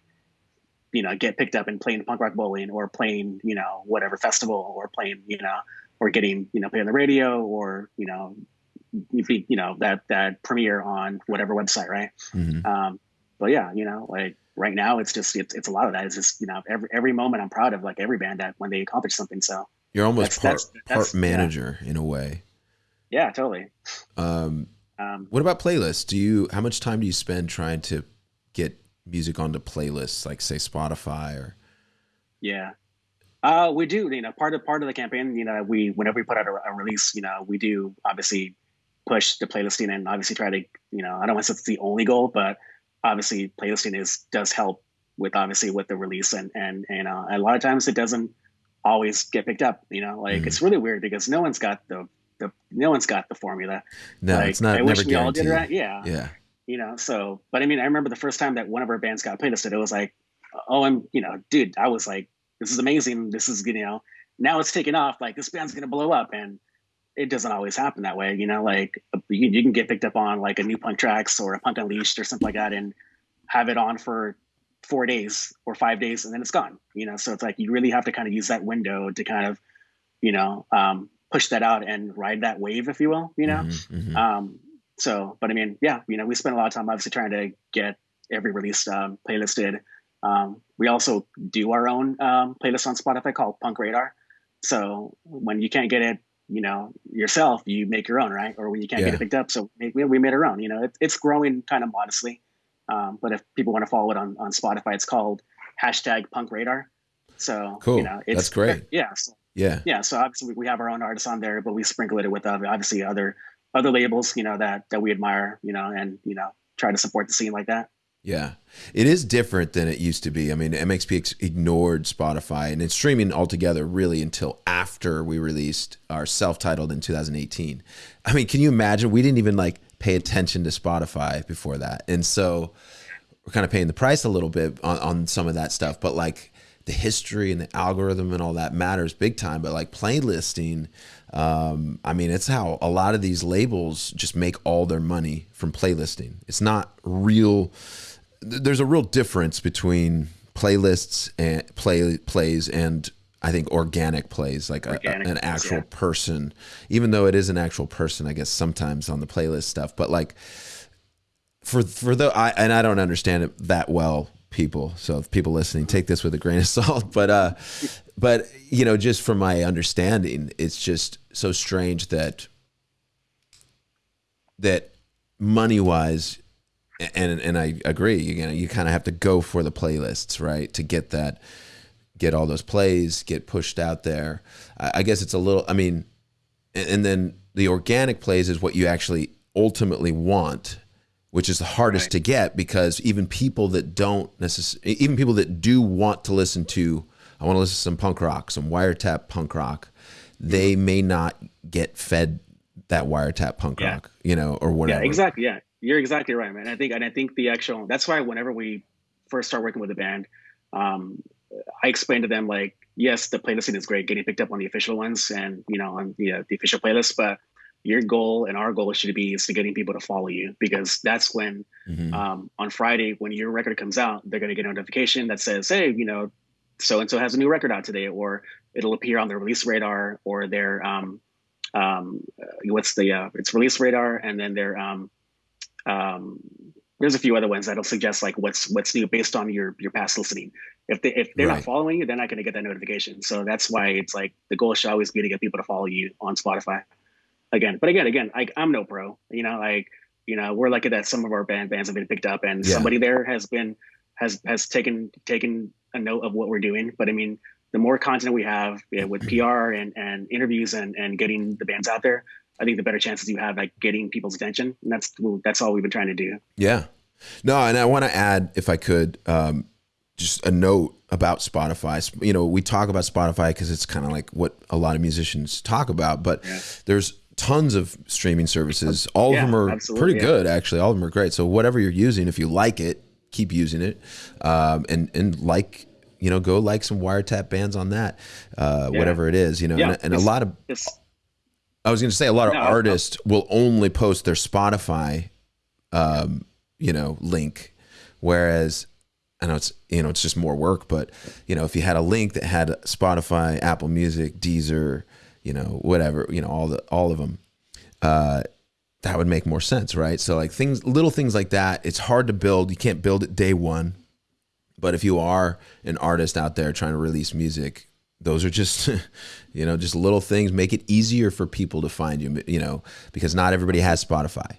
[SPEAKER 3] you know get picked up and playing punk rock bowling or playing you know whatever festival or playing you know or getting you know played on the radio or you know you know that that premiere on whatever website right
[SPEAKER 2] Mhm.
[SPEAKER 3] um but yeah you know like right now it's just it's, it's a lot of that it's just you know every every moment i'm proud of like every band that when they accomplish something so
[SPEAKER 2] You're almost
[SPEAKER 3] that's-
[SPEAKER 2] part
[SPEAKER 3] that's- that's-
[SPEAKER 2] part
[SPEAKER 3] yeah.
[SPEAKER 2] manager in a way.
[SPEAKER 3] yeah totally
[SPEAKER 2] Um,
[SPEAKER 3] um
[SPEAKER 2] what about playlists? Do you how much time do you spend trying to get music onto playlists, like say Spotify or?
[SPEAKER 3] Yeah. Uh, we do, you know, part of part of the campaign, you know, we whenever we put out a, a release, you know, we do obviously push the playlisting and obviously try to, you know, I don't want to say it's the only goal, but obviously playlisting is does help with obviously with the release and and and uh, a lot of times it doesn't always get picked up, you know, like
[SPEAKER 2] Mhm.
[SPEAKER 3] it's really weird because no one's got the the no one's got the formula.
[SPEAKER 2] No,
[SPEAKER 3] like,
[SPEAKER 2] it's not
[SPEAKER 3] I
[SPEAKER 2] never
[SPEAKER 3] wish we all did right. Yeah
[SPEAKER 2] Yeah,
[SPEAKER 3] you know so but i mean i remember the first time that one of our bands got playlisted it was like oh i'm you know dude i was like this is amazing this is you know now it's taking off like this band's gonna blow up and it doesn't always happen that way you know like you can, you can get picked up on like a new punk tracks or a punk unleashed or something like that and have it on for four days or five days and then it's gone you know so it's like you really have to kind of use that window to kind of you know um, push that out and ride that wave if you will you know
[SPEAKER 2] Mhm, mhm.
[SPEAKER 3] um, so, but I mean, yeah, you know, we spend a lot of time obviously trying to get every release um, playlisted. Um, we also do our own um, playlist on Spotify called Punk Radar. So when you can't get it, you know, yourself, you make your own, right? Or when you can't
[SPEAKER 2] Yeah.
[SPEAKER 3] get it picked up, so we, we made our own. You know, it, it's growing kind of modestly. Um, but if people want to follow it on, on Spotify, it's called hashtag Punk Radar. So
[SPEAKER 2] Cool.
[SPEAKER 3] you know, it's
[SPEAKER 2] That's great.
[SPEAKER 3] Yeah. So
[SPEAKER 2] yeah,
[SPEAKER 3] yeah so obviously we- have our own artists on there but we sprinkle it with uh, obviously other other labels you know that that we admire you know and you know try to support the scene like that
[SPEAKER 2] yeah. It is different than it used to be. I mean, MXP ignored Spotify and it's streaming altogether really until after we released our self-titled in 2018. I mean, can you imagine? We didn't even like pay attention to Spotify before that, and so we're kind of paying the price a little bit on, on some of that stuff. But like the history and the algorithm and all that matters big time. But like playlisting, um, I mean, it's how a lot of these labels just make all their money from playlisting. It's not real. Th- There's a real difference between playlists and play plays and I think organic plays, like a,
[SPEAKER 3] Organic
[SPEAKER 2] an
[SPEAKER 3] plays,
[SPEAKER 2] actual
[SPEAKER 3] yeah.
[SPEAKER 2] person, even though it is an actual person, I guess sometimes on the playlist stuff. But like for for the I and I don't understand it that well, people. So if people listening, take this with a grain of <laughs> salt. But uh, but you know, just from my understanding, it's just so strange that that money wise, and and I agree. You know, you kind of have to go for the playlists, right, to get that, get all those plays, get pushed out there. I, I guess it's a little. I mean, and, and then the organic plays is what you actually ultimately want which is the hardest
[SPEAKER 3] Right.
[SPEAKER 2] to get because even people that don't necessarily, even people that do want to listen to, I want to listen to some punk rock, some wiretap punk rock, they mm-hmm. may not get fed that wiretap punk
[SPEAKER 3] Yeah.
[SPEAKER 2] rock, you know, or whatever.
[SPEAKER 3] yeah exactly yeah you're exactly right man i think and i think the actual that's why whenever we first start working with the band um i explained to them like yes the playlisting is great getting picked up on the official ones and you know on the, uh, the official playlist but your goal and our goal should be is to getting people to follow you because that's when mm-hmm. um, on Friday when your record comes out, they're going to get a notification that says, "Hey, you know, so and so has a new record out today," or it'll appear on their release radar or their um, um, what's the uh, it's release radar and then their um, um, there's a few other ones that'll suggest like what's what's new based on your your past listening. If they if they're right. not following you, they're not going to get that notification. So that's why it's like the goal should always be to get people to follow you on Spotify again. But again, again, I, I'm no pro. You know, like you know, we're lucky that some of our band bands have been picked up, and yeah. somebody there has been has has taken taken a note of what we're doing. But I mean, the more content we have with PR and and interviews and and getting the bands out there, I think the better chances you have at getting people's attention. And that's that's all we've been trying to do.
[SPEAKER 2] Yeah. No, and I want to add, if I could, um, just a note about Spotify. You know, we talk about Spotify because it's kind of like what a lot of musicians talk about, but yeah. there's tons of streaming services. All yeah, of them are pretty yeah. good, actually. All of them are great. So whatever you're using, if you like it, keep using it, um, and and like you know, go like some wiretap bands on that, uh, whatever it is, you know, and, and a lot of. I was going to say a lot of no, artists no. will only post their Spotify, um, you know, link, whereas I know it's you know it's just more work, but you know if you had a link that had Spotify, Apple Music, Deezer, you know, whatever, you know, all the all of them. Uh, that would make more sense, right? So like things, little things like that. It's hard to build. You can't build it day one. But if you are an artist out there trying to release music, those are just, <laughs> you know, just little things. Make it easier for people to find you. You know, because not everybody has Spotify.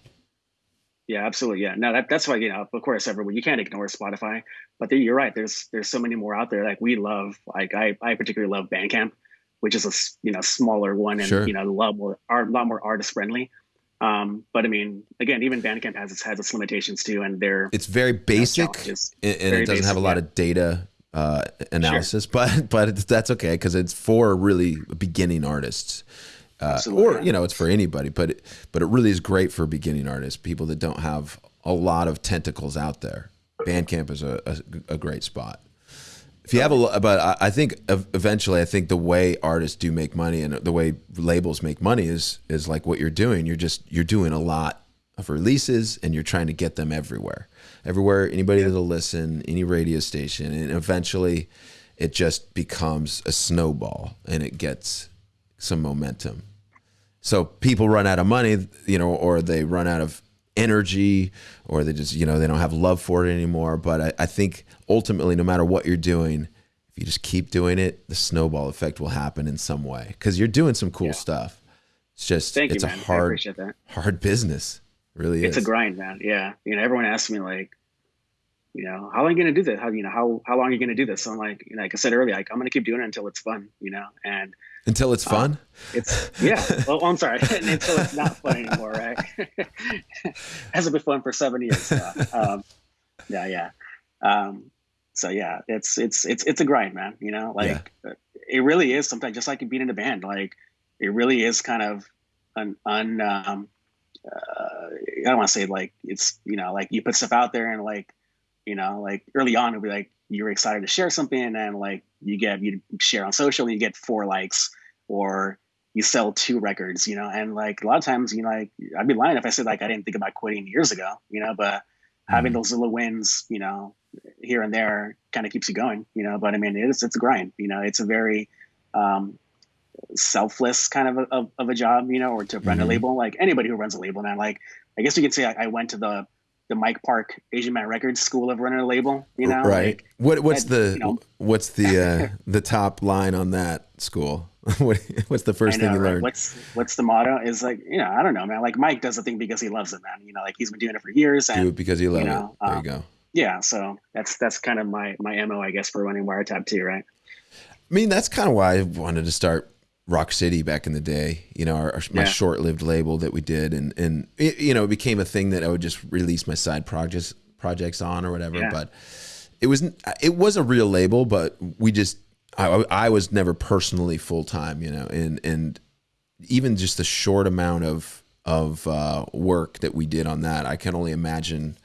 [SPEAKER 3] Yeah, absolutely. Yeah, no, that, that's why you know, of course, everyone you can't ignore Spotify, but you're right. There's there's so many more out there. Like we love, like I I particularly love Bandcamp which is a you know smaller one and sure. you know a lot more a lot more artist friendly. Um, but I mean, again, even Bandcamp has its has its limitations too, and they're
[SPEAKER 2] it's very basic you know, and, and very it doesn't basic, have a lot yeah. of data uh, analysis, sure. but but that's okay because it's for really beginning artists. Uh, or you know it's for anybody but it, but it really is great for beginning artists people that don't have a lot of tentacles out there bandcamp is a, a, a great spot if you have a, but I think eventually, I think the way artists do make money and the way labels make money is is like what you're doing. You're just you're doing a lot of releases and you're trying to get them everywhere, everywhere. Anybody that'll listen, any radio station, and eventually, it just becomes a snowball and it gets some momentum. So people run out of money, you know, or they run out of energy or they just you know they don't have love for it anymore but I, I, think ultimately no matter what you're doing if you just keep doing it the snowball effect will happen in some way because you're doing some cool yeah. stuff it's just Thank it's you, a hard hard business really
[SPEAKER 3] it's is. a grind man yeah you know everyone asks me like you know how long are you going to do this how you know how, how long are you going to do this so i'm like you know like i said earlier like i'm going to keep doing it until it's fun you know and
[SPEAKER 2] until it's fun. Um,
[SPEAKER 3] it's yeah. Well, I'm sorry. <laughs> until it's not fun anymore, right? <laughs> Hasn't been fun for seven years. So, um, yeah, yeah. Um, so yeah, it's it's it's it's a grind, man. You know, like yeah. it really is. Sometimes just like being in a band, like it really is kind of an un. Um, uh, I don't want to say like it's you know like you put stuff out there and like you know like early on it'll be like you're excited to share something and like you get you share on social and you get four likes or you sell two records, you know, and like a lot of times, you know, like I'd be lying if I said like I didn't think about quitting years ago, you know, but mm-hmm. having those little wins, you know, here and there kind of keeps you going, you know, but I mean, it's, it's a grind, you know, it's a very, um, selfless kind of a, of, of a job, you know, or to run mm-hmm. a label, like anybody who runs a label, man, like, I guess you could say I, I went to the the Mike Park Asian Man Records School of running a label. You know,
[SPEAKER 2] right? Like, what what's the you know. what's the uh, <laughs> the top line on that school? <laughs> what, what's the first know, thing you right? learned?
[SPEAKER 3] What's what's the motto? Is like you know I don't know man. Like Mike does the thing because he loves it, man. You know, like he's been doing it for years. And,
[SPEAKER 2] Do it because he loves you know, it. There um, you go.
[SPEAKER 3] Yeah, so that's that's kind of my my mo, I guess, for running Wiretap too, right?
[SPEAKER 2] I mean, that's kind of why I wanted to start Rock City back in the day, you know, our, our my yeah. short-lived label that we did, and and it, you know, it became a thing that I would just release my side projects projects on or whatever. Yeah. But it was it was a real label, but we just I, I was never personally full time, you know, and and even just the short amount of of uh, work that we did on that, I can only imagine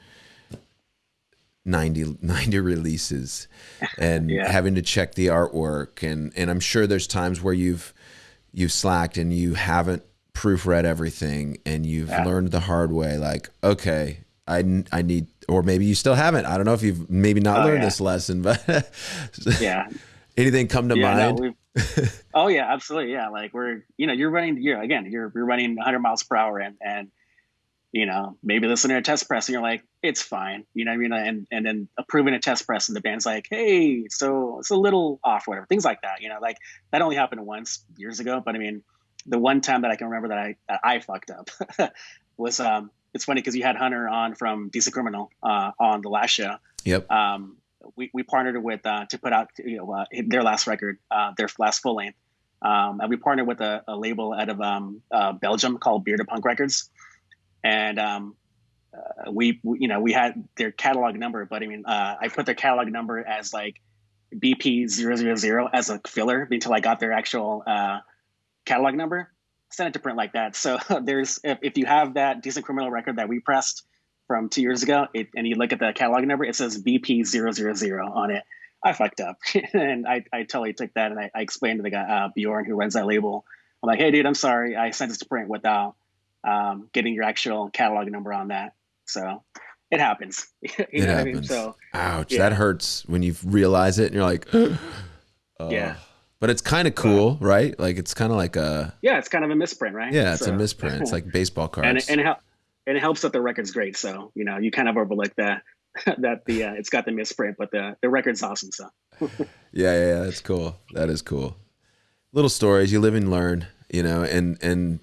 [SPEAKER 2] 90, 90 releases and <laughs> yeah. having to check the artwork and and I'm sure there's times where you've you slacked and you haven't proofread everything and you've
[SPEAKER 3] Yeah.
[SPEAKER 2] learned the hard way like okay I, I need or maybe you still haven't i don't know if you've maybe not
[SPEAKER 3] Oh,
[SPEAKER 2] learned
[SPEAKER 3] yeah.
[SPEAKER 2] this lesson but <laughs>
[SPEAKER 3] Yeah.
[SPEAKER 2] anything come to
[SPEAKER 3] yeah,
[SPEAKER 2] mind
[SPEAKER 3] no, <laughs> oh yeah, absolutely. Yeah, like we're you know you're running you're again you're you're running 100 miles per hour and and you know maybe listening to a test press and you're like it's fine you know what I mean? And and then approving a test press and the band's like hey so it's a little off whatever things like that you know like that only happened once years ago but I mean the one time that I can remember that I that I fucked up <laughs> was um it's funny because you had Hunter on from Decent Criminal uh, on the last show.
[SPEAKER 2] Yep.
[SPEAKER 3] Um, we, we partnered with uh, to put out you know uh, their last record, uh, their last full length, um, and we partnered with a, a label out of um, uh, Belgium called Bearded Punk Records, and um, uh, we, we you know we had their catalog number, but I mean uh, I put their catalog number as like BP 000 as a filler until I got their actual uh, catalog number. Sent it to print like that. So <laughs> there's if, if you have that decent criminal record that we pressed from two years ago, it, and you look at the catalog number, it says BP000 on it. I fucked up, <laughs> and I, I totally took that and I, I explained to the guy uh, Bjorn who runs that label. I'm like, hey, dude, I'm sorry, I sent this to print without um, getting your actual catalog number on that. So it happens. <laughs> you
[SPEAKER 2] it
[SPEAKER 3] know what I
[SPEAKER 2] happens
[SPEAKER 3] mean? So
[SPEAKER 2] ouch
[SPEAKER 3] yeah.
[SPEAKER 2] that hurts when you realize it and you're like <gasps> oh.
[SPEAKER 3] Yeah.
[SPEAKER 2] but it's kind of cool right like it's kind of like a
[SPEAKER 3] yeah, it's kind of a misprint, right?
[SPEAKER 2] yeah it's
[SPEAKER 3] So-
[SPEAKER 2] a misprint it's like baseball cards <laughs>
[SPEAKER 3] and it, and it, hel- and it helps that the record's great. So you know, you kind of overlook that <laughs> that the uh, it's got the misprint, but the the record's awesome. So
[SPEAKER 2] Yeah, yeah, yeah, that's cool. That is cool. Little stories, you live and learn, you know, and and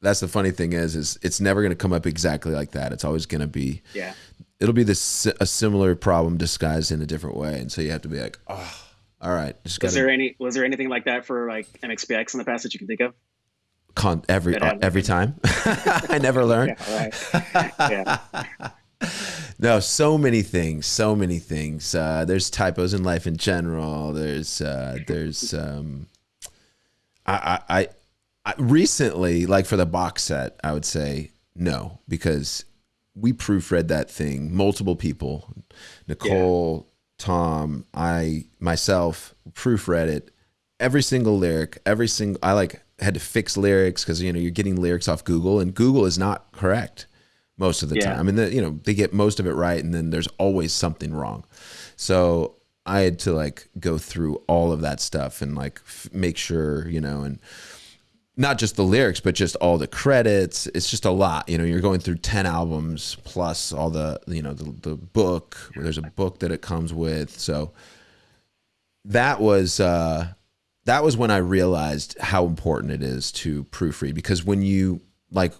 [SPEAKER 2] that's the funny thing is is it's never going to come up exactly like that. It's always going to be
[SPEAKER 3] yeah,
[SPEAKER 2] it'll be this a similar problem disguised in a different way, and so you have to be like, "Oh, all right, just
[SPEAKER 3] was there any was there anything like that for like MXPX in the past that you can think of?
[SPEAKER 2] con every uh, every time." <laughs> I never learn.
[SPEAKER 3] Yeah, right. yeah, <laughs>
[SPEAKER 2] No, so many things, so many things. Uh, there's typos in life in general. There's uh, there's um, I I recently like for the box set, I would say no because we proofread that thing. Multiple people, Nicole, Tom, I myself proofread it. Every single lyric, every single I like had to fix lyrics because you know you're getting lyrics off Google and Google is not correct most of the
[SPEAKER 3] Yeah.
[SPEAKER 2] time. I mean, the, you know, they get most of it right, and then there's always something wrong. So I had to like go through all of that stuff and like f- make sure, you know, and not just the lyrics, but just all the credits. It's just a lot. You know, you're going through ten albums plus all the, you know, the the book. There's a book that it comes with. So that was uh, that was when I realized how important it is to proofread because when you like,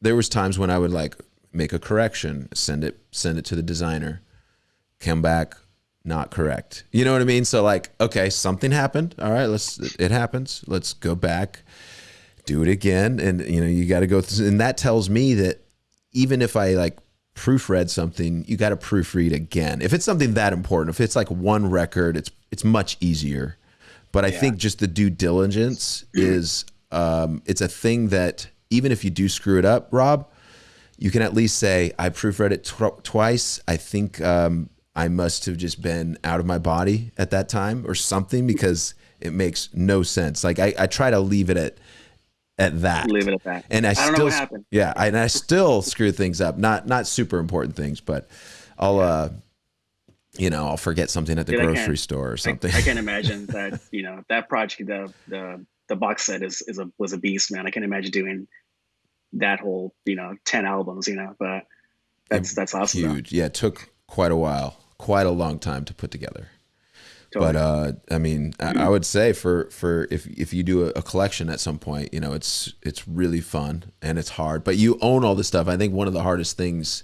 [SPEAKER 2] there was times when I would like make a correction, send it send it to the designer, come back not correct. You know what I mean? So like, okay, something happened. All right, let's it happens. Let's go back, do it again, and you know you got to go. Through, and that tells me that even if I like proofread something, you got to proofread again. If it's something that important, if it's like one record, it's it's much easier. But I think just the due diligence is um, it's a thing that even if you do screw it up, Rob, you can at least say I proofread it tw- twice. I think um, I must have just been out of my body at that time or something because it makes no sense. Like I, I try to leave it at at that.
[SPEAKER 3] leave it at that.
[SPEAKER 2] And I,
[SPEAKER 3] I
[SPEAKER 2] still,
[SPEAKER 3] what happened.
[SPEAKER 2] yeah, I, and I still screw things up. Not not super important things, but I'll uh, you know, I'll forget something at the
[SPEAKER 3] Dude,
[SPEAKER 2] grocery store or something.
[SPEAKER 3] I can <laughs> imagine that you know that project the the the box set is is a was a beast, man. I can imagine doing that whole you know ten albums, you know. But that's that's awesome. though.
[SPEAKER 2] Huge. Yeah, it took quite a while, quite a long time to put together.
[SPEAKER 3] Totally.
[SPEAKER 2] But uh, I mean, I, I would say for for if if you do a, a collection at some point, you know, it's it's really fun and it's hard. But you own all this stuff. I think one of the hardest things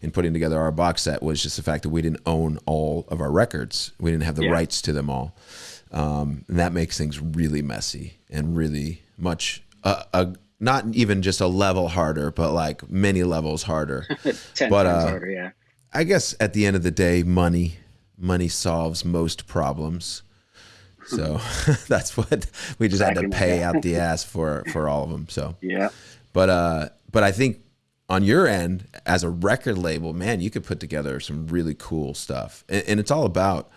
[SPEAKER 2] in putting together our box set was just the fact that we didn't own all of our records. We didn't have the
[SPEAKER 3] Yeah.
[SPEAKER 2] rights to them all, um, and that makes things really messy and really much uh, a not even just a level harder, but like many levels harder. <laughs>
[SPEAKER 3] ten
[SPEAKER 2] but,
[SPEAKER 3] times
[SPEAKER 2] uh,
[SPEAKER 3] harder, yeah.
[SPEAKER 2] I guess at the end of the day, money money solves most problems. So <laughs> that's what we just had to pay out the <laughs> ass for for all of them. So,
[SPEAKER 3] Yeah.
[SPEAKER 2] but uh, but I think on your end as a record label, man, you could put together some really cool stuff, and, and it's all about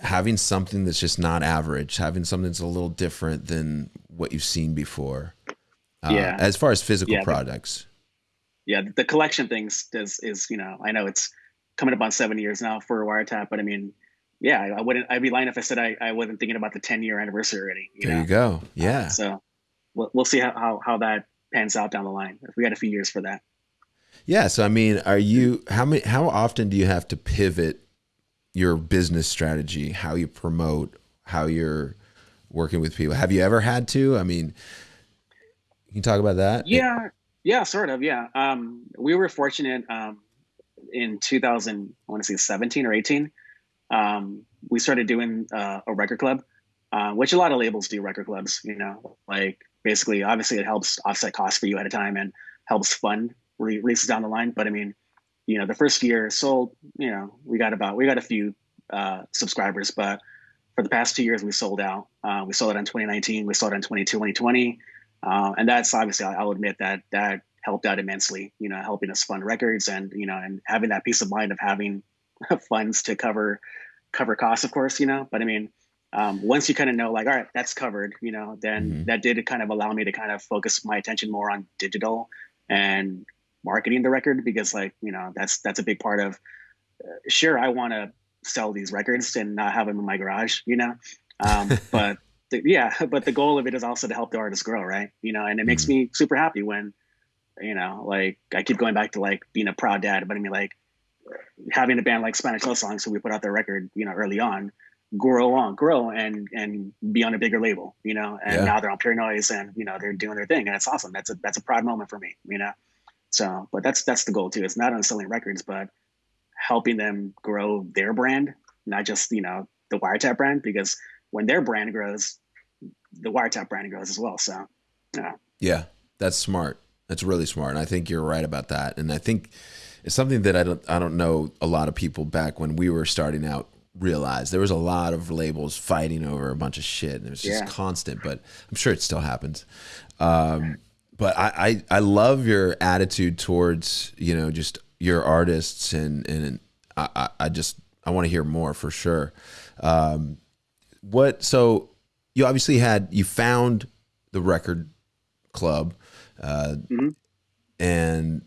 [SPEAKER 2] having something that's just not average, having something that's a little different than what you've seen before. Uh,
[SPEAKER 3] Yeah.
[SPEAKER 2] As far as physical
[SPEAKER 3] Yeah, the-
[SPEAKER 2] products.
[SPEAKER 3] yeah, the collection things does is you know I know it's coming up on seven years now for Wiretap, but I mean, yeah, I, I wouldn't. I'd be lying if I said I, I wasn't thinking about the ten year anniversary already. You
[SPEAKER 2] There
[SPEAKER 3] know?
[SPEAKER 2] you go. Yeah.
[SPEAKER 3] So we'll we'll see how, how how that pans out down the line. If we got a few years for that.
[SPEAKER 2] Yeah. So I mean, are you how many how often do you have to pivot your business strategy, how you promote, how you're working with people? Have you ever had to? I mean, you can talk about that.
[SPEAKER 3] Yeah, yeah, sort of. Yeah, um, we were fortunate um, in 2000. I want to say 17 or 18. Um, we started doing uh, a record club, uh, which a lot of labels do. Record clubs, you know, like basically, obviously, it helps offset costs for you at a time and helps fund re- releases down the line. But I mean, you know, the first year sold. You know, we got about we got a few uh, subscribers, but for the past two years, we sold out. Uh, we sold it in 2019. We sold it in 22, 2020. Uh, and that's obviously, I'll admit that that helped out immensely, you know, helping us fund records and, you know, and having that peace of mind of having <laughs> funds to cover, cover costs, of course, you know, but I mean, um, once you kind of know, like, all right, that's covered, you know, then
[SPEAKER 2] Mhm.
[SPEAKER 3] that did kind of allow me to kind of focus my attention more on digital and marketing the record because like, you know, that's, that's a big part of, uh, sure, I want to sell these records and not have them in my garage, you know, um, <laughs> but the, yeah, but the goal of it is also to help the artist grow, right? You know, and it makes me super happy when, you know, like I keep going back to like being a proud dad, but I mean like having a band like Spanish Love Songs, so we put out their record, you know, early on, grow on, grow and and be on a bigger label, you know, and
[SPEAKER 2] Yeah.
[SPEAKER 3] now they're on Pure Noise and you know they're doing their thing, and it's awesome. That's a that's a proud moment for me, you know. So, but that's that's the goal too. It's not on selling records, but helping them grow their brand, not just you know the Wiretap brand, because when their brand grows, the Wiretap brand grows as well. So, yeah,
[SPEAKER 2] Yeah, that's smart. That's really smart. And I think you're right about that. And I think it's something that I don't I don't know a lot of people back when we were starting out realized. There was a lot of labels fighting over a bunch of shit and it was just
[SPEAKER 3] Yeah.
[SPEAKER 2] constant, but I'm sure it still happens. Um, but I, I I love your attitude towards, you know, just your artists and and I, I, I just I want to hear more for sure. Um, what so you obviously had you found the record club uh,
[SPEAKER 3] Mhm.
[SPEAKER 2] and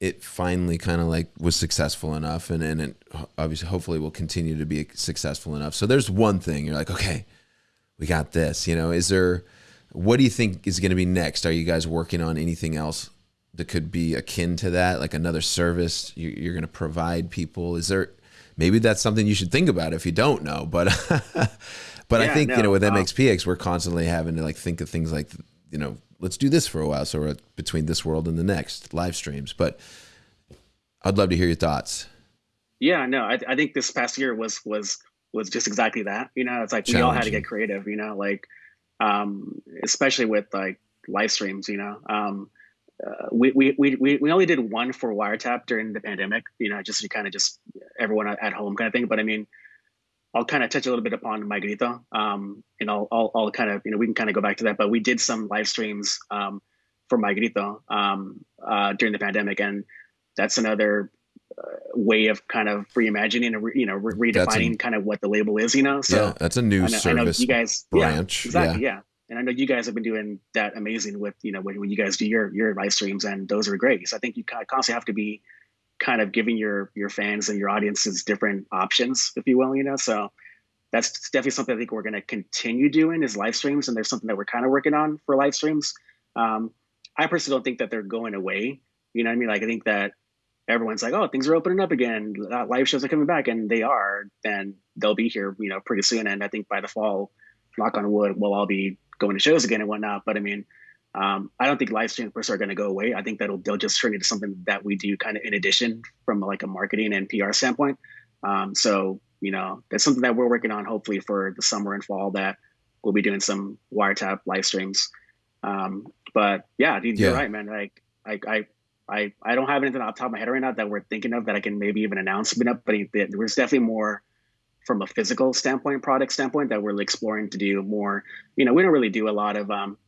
[SPEAKER 2] it finally kind of like was successful enough and, and it obviously hopefully will continue to be successful enough. So there's one thing you're like okay we got this you know? Is there what do you think is going to be next? Are you guys working on anything else that could be akin to that? Like another service you, you're going to provide people? Is there maybe that's something you should think about if you don't know but <laughs> but i
[SPEAKER 3] Yeah,
[SPEAKER 2] think you know with
[SPEAKER 3] um,
[SPEAKER 2] mxpx we're constantly having to like think of things like you know let's do this for a while so we're between this world and the next live streams but i'd love to hear your thoughts
[SPEAKER 3] yeah, no, I, I think this past year was was was just exactly that. You know, it's like we all had to get creative. You know, like um, especially with like live streams. You know, um, uh, we, we we we we only did one for Wiretap during the pandemic. You know, just to kind of just everyone at home kind of thing. But I mean, I'll kind of touch a little bit upon Mi Grito. Um, and I'll, I'll I'll kind of you know we can kind of go back to that. But we did some live streams um, for Mi Grito um, uh, during the pandemic, and that's another uh, way of kind of reimagining and re, you know re- redefining
[SPEAKER 2] a-
[SPEAKER 3] kind of what the label is. You know, so.
[SPEAKER 2] yeah that's a new
[SPEAKER 3] I know, I know
[SPEAKER 2] service
[SPEAKER 3] you guys
[SPEAKER 2] branch,
[SPEAKER 3] Yeah, exactly. Yeah. And I know you guys have been doing that amazing with, you know, when, when you guys do your, your live streams and those are great. So I think you constantly have to be kind of giving your, your fans and your audiences different options, if you will, you know? So that's definitely something I think we're going to continue doing is live streams. And there's something that we're kind of working on for live streams. Um, I personally don't think that they're going away. You know what I mean? Like, I think that everyone's like, oh, things are opening up again. Uh, Live shows are coming back, and they are. Then they'll be here, you know, pretty soon. And I think by the fall, knock on wood, we'll all be going to shows again and whatnot. But I mean, um, I don't think live streams per se are going to go away. I think that'll they'll just turn into something that we do kind of in addition from like a marketing and PR standpoint. Um, so you know, that's something that we're working on. Hopefully for the summer and fall, that we'll be doing some wiretap live streams. Um, but yeah, dude, you're right, man. Like I, I, I, I don't have anything off the top of my head right now that we're thinking of that I can maybe even announce. But but there's definitely more from a physical standpoint, product standpoint, that we're exploring to do more. You know, we don't really do a lot of um,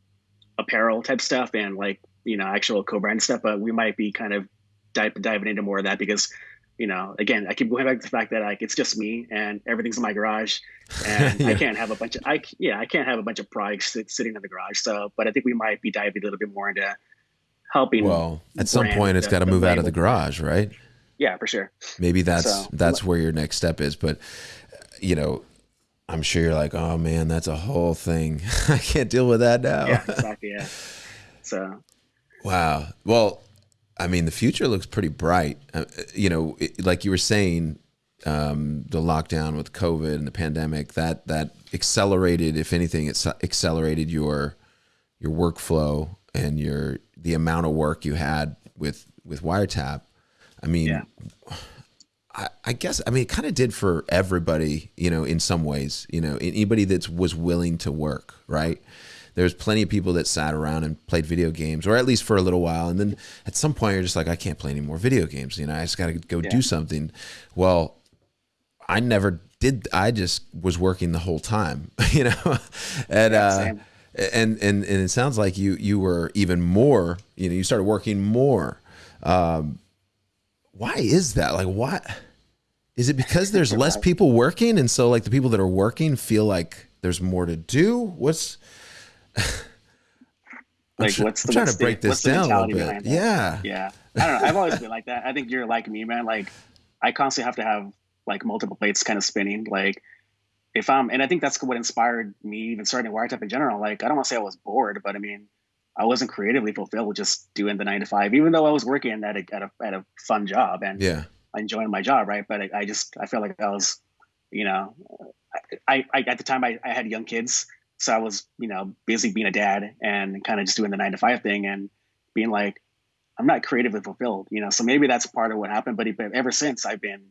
[SPEAKER 3] apparel type stuff and like you know actual co-brand stuff, but we might be kind of dive, diving into more of that because you know, again, I keep going back to the fact that like it's just me and everything's in my garage, and <laughs> yeah. I can't have a bunch of I yeah I can't have a bunch of products sit, sitting in the garage. So, but I think we might be diving a little bit more into helping.
[SPEAKER 2] Well, at some point, it's got to move out of the garage, right?
[SPEAKER 3] Yeah, for sure.
[SPEAKER 2] Maybe that's so, that's where your next step is, but you know, I'm sure you're like, oh man, that's a whole thing. <laughs> I can't deal with that now.
[SPEAKER 3] Yeah, exactly. Yeah. So.
[SPEAKER 2] Wow. Well, I mean, the future looks pretty bright. Uh, you know, it, like you were saying, um, the lockdown with COVID and the pandemic that that accelerated, if anything, it accelerated your your workflow and your the amount of work you had with with wiretap. I mean, yeah. I, I guess I mean it kind of did for everybody, you know, in some ways. You know, anybody that was willing to work, right? there's plenty of people that sat around and played video games, or at least for a little while, and then at some point you're just like, I can't play any more video games. You know, I just got to go yeah. do something. Well, I never did. I just was working the whole time. <laughs> You know, and yeah, uh, and and and it sounds like you you were even more. You know, you started working more. Um, why is that? Like, what? Is it because there's <laughs> less people working, and so like the people that are working feel like there's more to do? What's
[SPEAKER 3] like tr- what's the,
[SPEAKER 2] I'm trying to break this down a little bit. Yeah.
[SPEAKER 3] Yeah. I don't know. I've always been like that. I think you're like me, man. Like I constantly have to have like multiple plates kind of spinning. Like if I'm, and I think that's what inspired me even starting Wiretap in general. Like I don't want to say I was bored, but I mean, I wasn't creatively fulfilled just doing the nine to five, even though I was working at a, at a, at a fun job and
[SPEAKER 2] yeah,
[SPEAKER 3] enjoying my job. Right. But I, I just, I felt like I was, you know, I, I, at the time I, I had young kids so I was, you know, busy being a dad and kind of just doing the nine to five thing and being like, I'm not creatively fulfilled, you know. So maybe that's part of what happened. But ever since, I've been,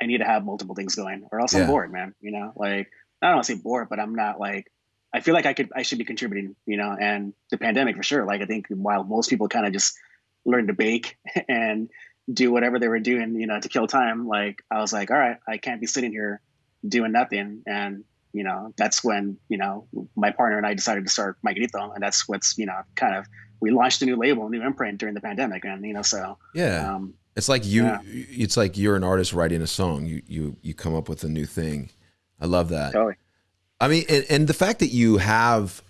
[SPEAKER 3] I need to have multiple things going, or else yeah. I'm bored, man. You know, like I don't want to say bored, but I'm not like I feel like I could I should be contributing, you know. And the pandemic for sure. Like I think while most people kind of just learned to bake <laughs> and do whatever they were doing, you know, to kill time, like I was like, all right, I can't be sitting here doing nothing and you know, that's when, you know, my partner and I decided to start Mi Grito. And that's what's, you know, kind of, we launched a new label, a new imprint during the pandemic. And, you know, so.
[SPEAKER 2] Yeah. Um, it's like you, yeah. it's like you're an artist writing a song. You, you, you come up with a new thing. I love that.
[SPEAKER 3] Totally.
[SPEAKER 2] I mean, and, and the fact that you have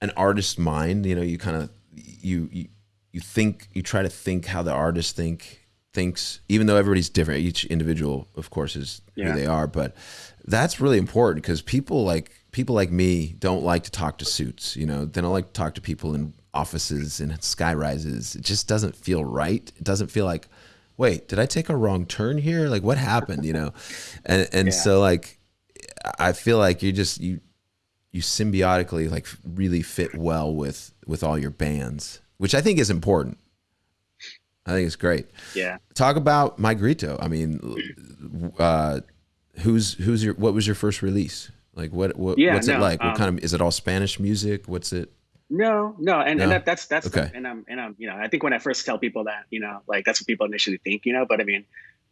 [SPEAKER 2] an artist mind, you know, you kind of, you, you, you think, you try to think how the artist think, thinks, even though everybody's different, each individual, of course, is yeah. who they are. But that's really important because people like people like me don't like to talk to suits. You know, they don't like to talk to people in offices and sky rises. It just doesn't feel right. It doesn't feel like, wait, did I take a wrong turn here? Like what happened? You know, and and yeah. so like, I feel like you just you you symbiotically like really fit well with with all your bands, which I think is important. I think it's great.
[SPEAKER 3] Yeah.
[SPEAKER 2] Talk about Mi Grito. I mean, uh, who's who's your what was your first release? Like what, what yeah, what's no, it like? What um, kind of is it all Spanish music? What's it?
[SPEAKER 3] No, no, and, no? and that, that's that's okay. The, and I'm and I'm you know I think when I first tell people that you know like that's what people initially think you know but I mean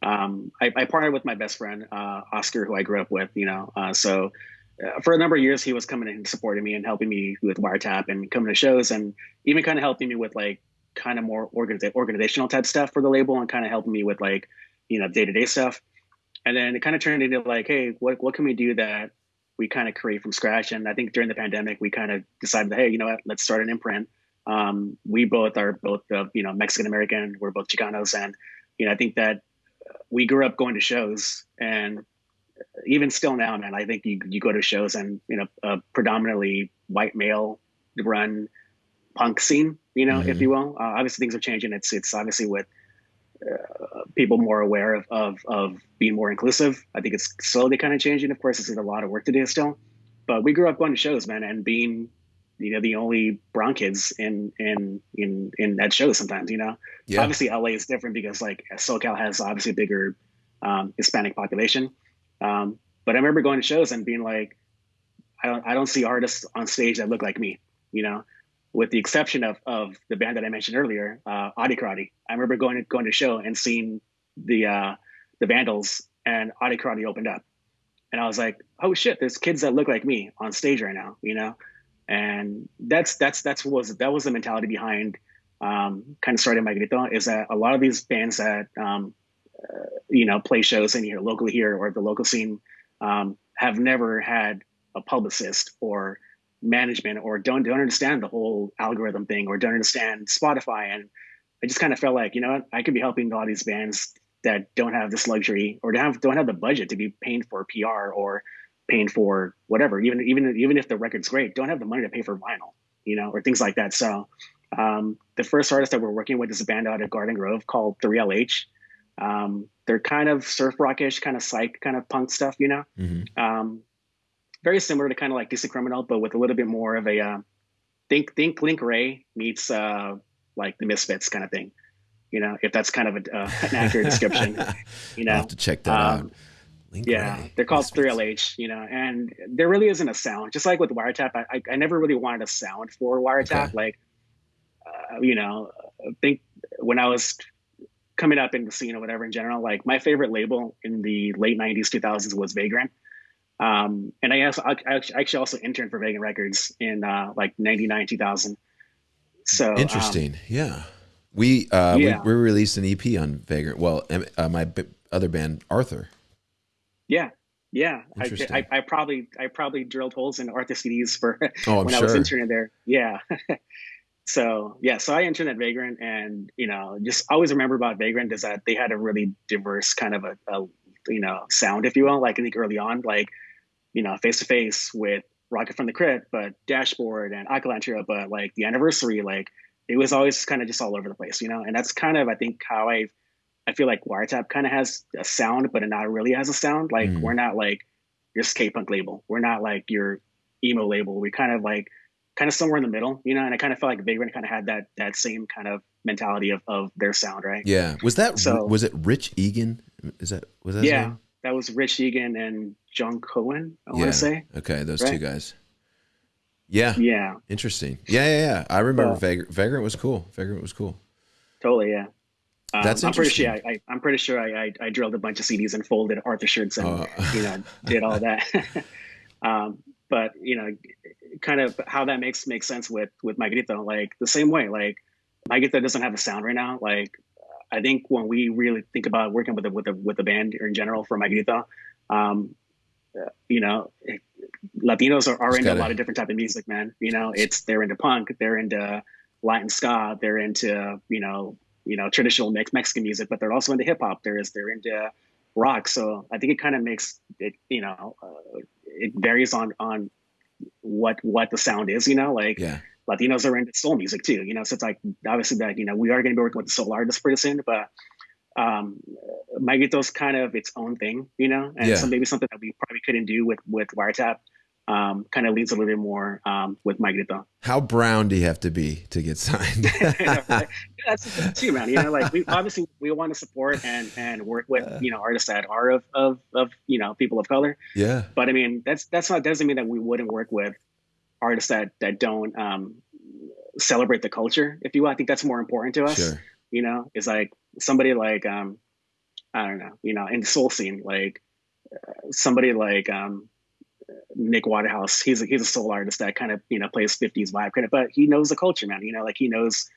[SPEAKER 3] um, I, I partnered with my best friend uh, Oscar who I grew up with you know uh, so uh, for a number of years he was coming and supporting me and helping me with wiretap and coming to shows and even kind of helping me with like kind of more organiz- organizational type stuff for the label and kind of helping me with like you know day to day stuff and then it kind of turned into like, hey, what what can we do that we kind of create from scratch? And I think during the pandemic, we kind of decided, hey, you know what, let's start an imprint. Um, we both are both you know Mexican American. We're both Chicanos, and you know I think that we grew up going to shows, and even still now, man, I think you you go to shows and you know a predominantly white male run punk scene, you know, mm-hmm. if you will. Uh, obviously, things are changing. It's it's obviously with uh, people more aware of, of, of being more inclusive. I think it's slowly kind of changing. Of course, there's a lot of work to do still, but we grew up going to shows, man, and being you know the only brown kids in in in in that show sometimes. You know, yeah. obviously LA is different because like SoCal has obviously a bigger um, Hispanic population. Um, but I remember going to shows and being like, I don't I don't see artists on stage that look like me. You know, with the exception of, of the band that I mentioned earlier, uh, Audio Karate. I remember going to going to show and seeing the uh, the Vandals and Audio Karate opened up, and I was like, oh shit, there's kids that look like me on stage right now, you know, and that's that's that's what was that was the mentality behind um, kind of starting Mi Grito is that a lot of these bands that um, you know, play shows in here locally here or the local scene, um, have never had a publicist or management or don't don't understand the whole algorithm thing or don't understand Spotify. And I just kind of felt like, you know what, I could be helping a lot of these bands that don't have this luxury or don't have don't have the budget to be paying for PR or paying for whatever. Even even even if the record's great, don't have the money to pay for vinyl, you know, or things like that. So um, the first artist that we're working with is a band out of Garden Grove called 3LH. Um, they're kind of surf rockish, kind of psych, kind of punk stuff, you know. Mm-hmm. Um, very similar to kind of like Decent Criminal, but with a little bit more of a uh, think think Link Wray meets uh, like the Misfits kind of thing. You know, if that's kind of a, uh, an accurate description. <laughs> You know,
[SPEAKER 2] I'll have to check that um, out.
[SPEAKER 3] Link yeah, Wray. they're called 3LH, you know, and there really isn't a sound. Just like with Wiretap, I, I, I never really wanted a sound for Wiretap. Okay. Like, uh, you know, I think when I was coming up in the scene or whatever in general, like my favorite label in the late 90s, 2000s was Vagrant. Um, and I, also, I actually also interned for Vagrant Records in uh, like 99, 2000. So
[SPEAKER 2] um, interesting. Um, yeah. We, uh, yeah. we, we released an EP on Vagrant. Well, uh, my b- other band, Arthur.
[SPEAKER 3] Yeah. Yeah. I, I, I, probably, I probably drilled holes in Arthur CDs for <laughs> oh, when sure. I was interning there. Yeah. <laughs> so yeah, so I interned at Vagrant and, you know, just always remember about Vagrant is that they had a really diverse kind of a, a you know, sound, if you will, like I think early on, like, you know, face to face with Rocket from the Crypt, but Dashboard and Alkaline but like the anniversary, like it was always kind of just all over the place, you know? And that's kind of, I think, how I I feel like Wiretap kind of has a sound, but it not really has a sound. Like mm. we're not like your skate punk label. We're not like your emo label. We kind of like kind of somewhere in the middle, you know. And I kind of felt like Vagrant kind of had that that same kind of mentality of, of their sound, right?
[SPEAKER 2] Yeah. Was that so? Was it Rich Egan? Is that was that?
[SPEAKER 3] Yeah, that was Rich Egan and Jon Cohen. I yeah. want to say.
[SPEAKER 2] Okay, those right? two guys. Yeah.
[SPEAKER 3] Yeah.
[SPEAKER 2] Interesting. Yeah, yeah, yeah. I remember Vagrant. Vagrant was cool. Vagrant was cool.
[SPEAKER 3] Totally. Yeah. Um, That's I'm pretty sure. I, am pretty sure I, I, I, drilled a bunch of CDs and folded Arthur shirts and oh. you know did all that. <laughs> um, but you know, kind of how that makes makes sense with with My Like the same way, like My doesn't have a sound right now. Like I think when we really think about working with a with a with a band or in general for My um, you know, Latinos are, are into gotta, a lot of different type of music, man. You know, it's they're into punk, they're into Latin ska, they're into you know you know traditional Mexican music, but they're also into hip hop. There is they're into rock. So I think it kind of makes it you know uh, it varies on on what what the sound is. You know, like yeah. Latinos are into soul music too. You know, so it's like obviously that you know we are going to be working with the soul artists pretty soon, but um Mi Grito's kind of its own thing, you know, and yeah. so maybe something that we probably couldn't do with with Wiretap um, kind of leans a little bit more um, with Mi Grito.
[SPEAKER 2] How brown do you have to be to get signed? <laughs>
[SPEAKER 3] That's the too, man. You know, like we obviously we want to support and and work with you know artists that are of of of you know people of color.
[SPEAKER 2] Yeah.
[SPEAKER 3] But I mean, that's that's not doesn't mean that we wouldn't work with artists that that don't um, celebrate the culture. If you will, I think that's more important to us. Sure. You know, it's like somebody like um, I don't know, you know, in the soul scene, like uh, somebody like um, Nick Waterhouse. He's a, he's a soul artist that kind of you know plays 50s vibe kind of, but he knows the culture, man. You know, like he knows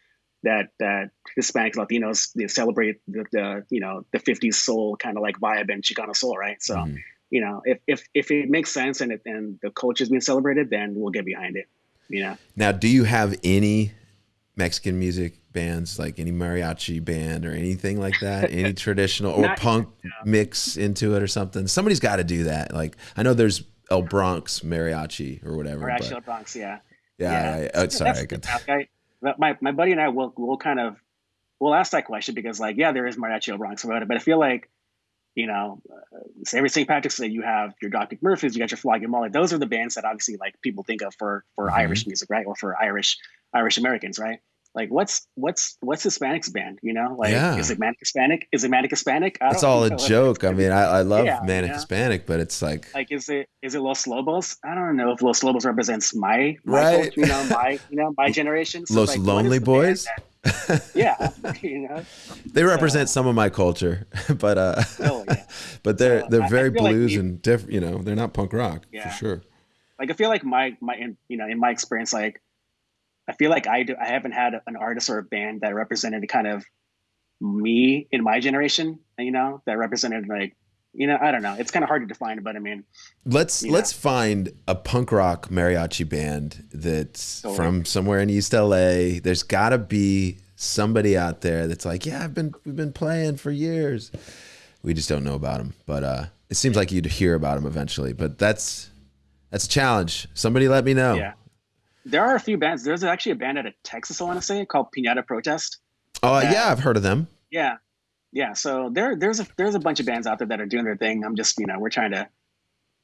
[SPEAKER 3] that that Hispanics, Latinos they celebrate the, the you know the 50s soul kind of like vibe and Chicano soul, right? So mm. you know if if if it makes sense and it, and the culture is being celebrated, then we'll get behind it. You know.
[SPEAKER 2] Now, do you have any Mexican music bands, like any mariachi band or anything like that? <laughs> Any traditional or Not, punk mix into it or something? Somebody's got to do that. Like I know there's El Bronx Mariachi or whatever.
[SPEAKER 3] Mariachi El Bronx, yeah.
[SPEAKER 2] Yeah, yeah. I, oh, sorry. I could...
[SPEAKER 3] I, my my buddy and I will will kind of we'll ask that question because like yeah, there is Mariachi El Bronx about it, but I feel like you know, uh, every St. Patrick's Day you have your Dropkick Murphys, you got your Flogging Molly. Those are the bands that obviously like people think of for for mm-hmm. Irish music, right, or for Irish Irish Americans, right? Like what's what's what's Hispanics band? You know, like yeah. is it Manic Hispanic? Is it Manic Hispanic?
[SPEAKER 2] It's all a joke. I mean, I, I love yeah, Manic Hispanic, but it's like
[SPEAKER 3] like is it is it Los Lobos? I don't know if Los Lobos represents my, my right. Culture, you know, my you know my <laughs> generation.
[SPEAKER 2] So Los like, Lonely Boys.
[SPEAKER 3] yeah, <laughs> you know, <laughs>
[SPEAKER 2] they represent so, some of my culture, but uh, oh, yeah. but they're so, they're very blues like and different. You know, they're not punk rock for sure.
[SPEAKER 3] Like I feel like my my you know in my experience, like I feel like I do, I haven't had an artist or a band that represented kind of me in my generation, you know, that represented like you know, I don't know. It's kind of hard to define, but I mean,
[SPEAKER 2] let's let's know. find a punk rock mariachi band that's totally. from somewhere in East LA. There's got to be somebody out there that's like, yeah, I've been we've been playing for years. We just don't know about them, but uh, it seems like you'd hear about them eventually. But that's that's a challenge. Somebody let me know.
[SPEAKER 3] Yeah, there are a few bands. There's actually a band out of Texas, I want to say, called Pinata Protest.
[SPEAKER 2] Oh uh, yeah, I've heard of them.
[SPEAKER 3] Yeah, yeah. So there, there's a there's a bunch of bands out there that are doing their thing. I'm just you know we're trying to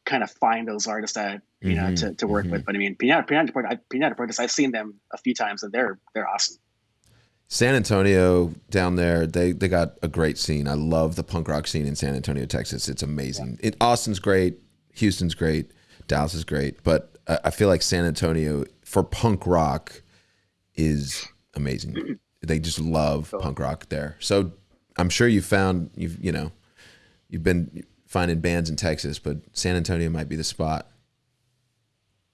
[SPEAKER 3] kind of find those artists that you mm-hmm, know to, to work mm-hmm. with. But I mean, Pinata Pinata Pinata Protest, I've seen them a few times and they're they're awesome.
[SPEAKER 2] San Antonio down there, they they got a great scene. I love the punk rock scene in San Antonio, Texas. It's amazing. Yeah. It, Austin's great, Houston's great, Dallas is great, but I, I feel like San Antonio for punk rock is amazing. they just love punk rock there. So I'm sure you found you've you know you've been finding bands in Texas, but San Antonio might be the spot.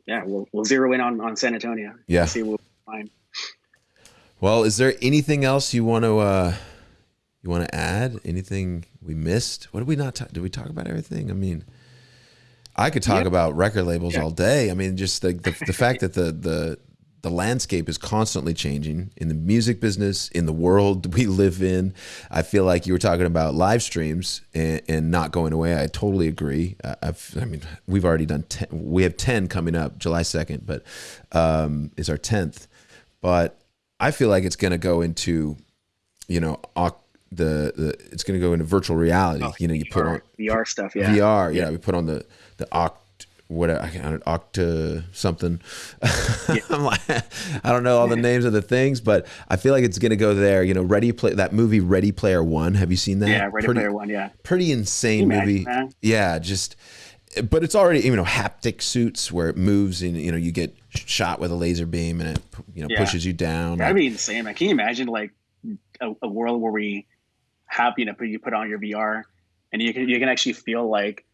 [SPEAKER 3] Yeah, we'll we'll zero in on on San Antonio.
[SPEAKER 2] Yeah,
[SPEAKER 3] see what we find.
[SPEAKER 2] Well, is there anything else you want to uh, you want to add? Anything we missed? What did we not talk? Did we talk about everything? I mean, I could talk about record labels yeah. all day. I mean, just the the, the fact that the the the landscape is constantly changing in the music business, in the world <laughs> we live in. I feel like you were talking about live streams and, and not going away. I totally agree. I've, I mean, we've already done 10, we have 10 coming up July 2nd, but um, is our 10th. But I feel like it's going to go into, you know, the, the it's going to go into virtual reality. Oh, you know, you
[SPEAKER 3] VR,
[SPEAKER 2] put on
[SPEAKER 3] VR stuff. Yeah.
[SPEAKER 2] VR. Yeah. yeah. We put on the, the Oct what I can't Octa something. Yeah. <laughs> I'm like, I don't know all the names of the things, but I feel like it's gonna go there. You know, Ready Play that movie Ready Player One. Have you seen that?
[SPEAKER 3] Yeah, Ready pretty, Player One. Yeah,
[SPEAKER 2] pretty insane movie. That? Yeah, just. But it's already you know haptic suits where it moves and you know you get shot with a laser beam and it you know yeah. pushes you down.
[SPEAKER 3] That'd be insane. Man. Can you imagine like a, a world where we have you know you put on your VR and you can you can actually feel like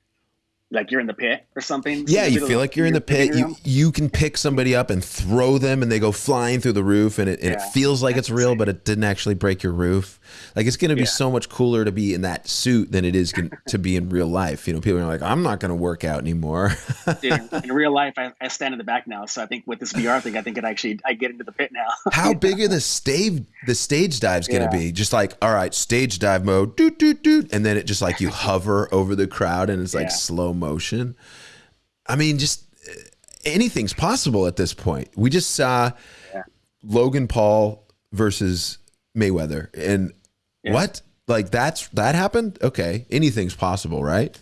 [SPEAKER 3] like you're in the pit or something.
[SPEAKER 2] Yeah, you feel like you're in the pit. You you can pick somebody up and throw them, and they go flying through the roof, and it, and yeah, it feels like it's real, but it didn't actually break your roof. Like it's going to be yeah. so much cooler to be in that suit than it is to be in real life. You know, people are like, I'm not going to work out anymore.
[SPEAKER 3] Dude, <laughs> in real life, I, I, stand in the back now, so I think with this VR thing, I think it actually I get into the pit now. <laughs>
[SPEAKER 2] How big are the stage the stage dives going to yeah. be? Just like all right, stage dive mode, doot doot doot, and then it just like you <laughs> hover over the crowd and it's like slow motion. I mean, just eh, anything's possible at this point. We just saw Logan Paul versus Mayweather. And yeah. what? Like that's that happened? Okay, anything's possible, right?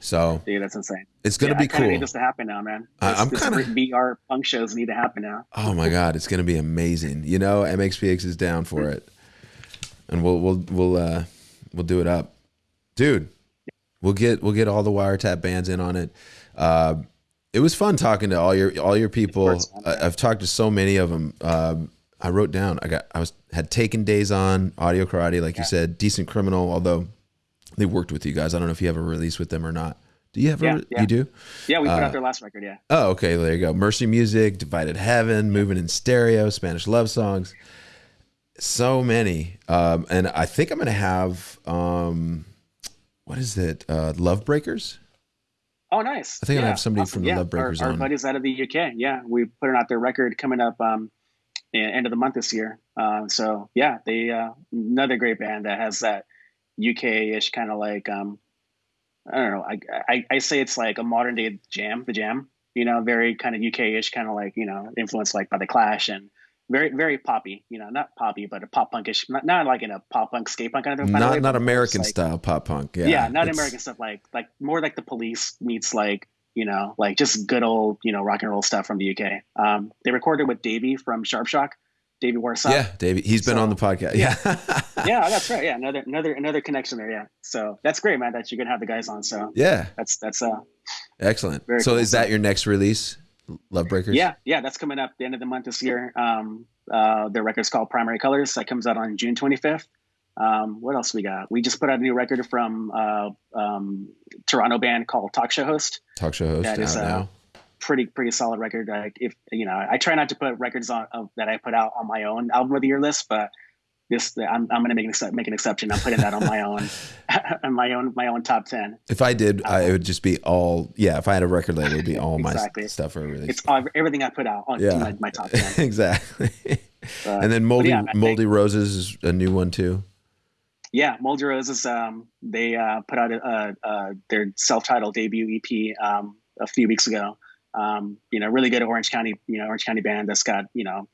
[SPEAKER 2] So,
[SPEAKER 3] dude, that's insane.
[SPEAKER 2] It's gonna yeah, be cool.
[SPEAKER 3] Need this to happen now, man. This, I'm kind of VR punk shows need to happen now.
[SPEAKER 2] Oh my god, it's gonna be amazing. You know, MXPX is down for it, and we'll we'll we'll uh we'll do it up, dude. We'll get we'll get all the wiretap bands in on it. Uh, it was fun talking to all your all your people. I've talked to so many of them. Um, I wrote down. I got. I was had taken days on audio karate, like yeah. you said. Decent criminal, although they worked with you guys. I don't know if you have a release with them or not. Do you have? Yeah, a, yeah. You do.
[SPEAKER 3] Yeah, we put uh, out their last record. Yeah. Oh,
[SPEAKER 2] okay. There you go. Mercy Music, Divided Heaven, Moving in Stereo, Spanish Love Songs. So many, um, and I think I'm gonna have um, what is it? Uh, Love Breakers.
[SPEAKER 3] Oh, nice.
[SPEAKER 2] I think yeah, I have somebody awesome. from the yeah, Love Breakers
[SPEAKER 3] our, our
[SPEAKER 2] on.
[SPEAKER 3] buddies out of the UK. Yeah, we put out their record coming up um, end of the month this year. Uh, so yeah, they uh, another great band that has that UK-ish kind of like um, I don't know. I, I, I say it's like a modern day jam, the jam. You know, very kind of UK-ish, kind of like you know, influenced like by the Clash and very very poppy. You know, not poppy, but a pop punkish. Not, not like in a pop punk, skate punk kind of.
[SPEAKER 2] Not
[SPEAKER 3] way,
[SPEAKER 2] not American like, style pop punk. Yeah,
[SPEAKER 3] yeah, not American stuff. Like like more like the Police meets like you know, like just good old, you know, rock and roll stuff from the UK. Um, they recorded with Davey from Sharp Shock, Davey Warsop.
[SPEAKER 2] Yeah, Davey. He's been on the podcast. Yeah. <laughs>
[SPEAKER 3] yeah, that's right. Yeah, another another another connection there. Yeah. So that's great, man, that you're gonna have the guys on. So
[SPEAKER 2] yeah.
[SPEAKER 3] That's that's uh
[SPEAKER 2] excellent. So cool. is that your next release? Love Breakers?
[SPEAKER 3] Yeah, yeah, that's coming up the end of the month this year. Um uh the record's called Primary Colors. That comes out on June twenty fifth. Um, what else we got? We just put out a new record from uh, um, Toronto band called Talk Show Host.
[SPEAKER 2] Talk Show Host. That is a now.
[SPEAKER 3] pretty pretty solid record. Like if you know, I try not to put records on uh, that I put out on my own album of the year list, but this I'm, I'm going to make an, make an exception. I'm putting that on my own, <laughs> on my own, my own top 10.
[SPEAKER 2] If I did, um, I, it would just be all, yeah, if I had a record label, it'd be all exactly. my stuff for release.
[SPEAKER 3] It's all, everything I put out on yeah. my, my, top 10. <laughs>
[SPEAKER 2] exactly. Uh, and then Moldy, yeah, Moldy think, Roses is a new one too.
[SPEAKER 3] Yeah. Moldy Roses, um, they uh, put out a, a, their self-titled debut EP um, a few weeks ago. Um, you know, really good Orange County, you know, Orange County band that's got, you know,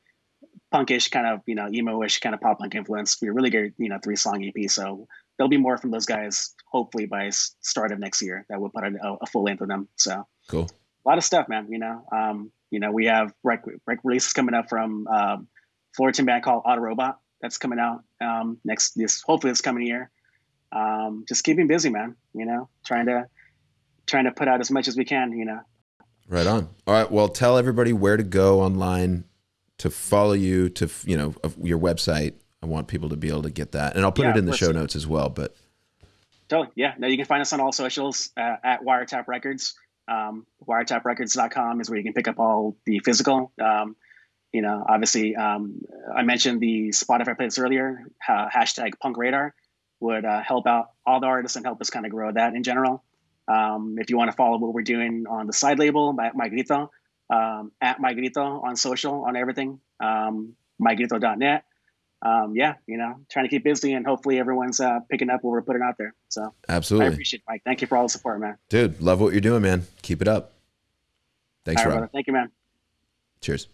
[SPEAKER 3] punkish kind of, you know, emo-ish kind of pop punk influence. We're really good, you know, three song EP. So there'll be more from those guys, hopefully by start of next year that we'll put a, a full length of them. So
[SPEAKER 2] cool.
[SPEAKER 3] A lot of stuff, man, you know, um, you know, we have rec, rec releases coming up from, um, Fullerton band called Autorobot that's coming out, um, next, this, hopefully this coming year. Um, just keeping busy, man, you know, trying to, trying to put out as much as we can, you know,
[SPEAKER 2] Right on. All right. Well, tell everybody where to go online to follow you to you know your website. I want people to be able to get that, and I'll put yeah, it in the show notes as well. But
[SPEAKER 3] totally, yeah. No, you can find us on all socials uh, at Wiretap Records. Um, wiretaprecords.com is where you can pick up all the physical. Um, you know, obviously, um, I mentioned the Spotify playlist earlier. Uh, hashtag Punk Radar would uh, help out all the artists and help us kind of grow that in general. Um, if you want to follow what we're doing on the side label, Mi Grito, um, at Mi Grito on social, on everything, um, mygrito.net. Um, yeah, you know, trying to keep busy and hopefully everyone's uh, picking up what we're putting out there. So
[SPEAKER 2] absolutely,
[SPEAKER 3] I appreciate it, Mike. Thank you for all the support, man.
[SPEAKER 2] Dude, love what you're doing, man. Keep it up. Thanks, Rob.
[SPEAKER 3] Thank you, man.
[SPEAKER 2] Cheers.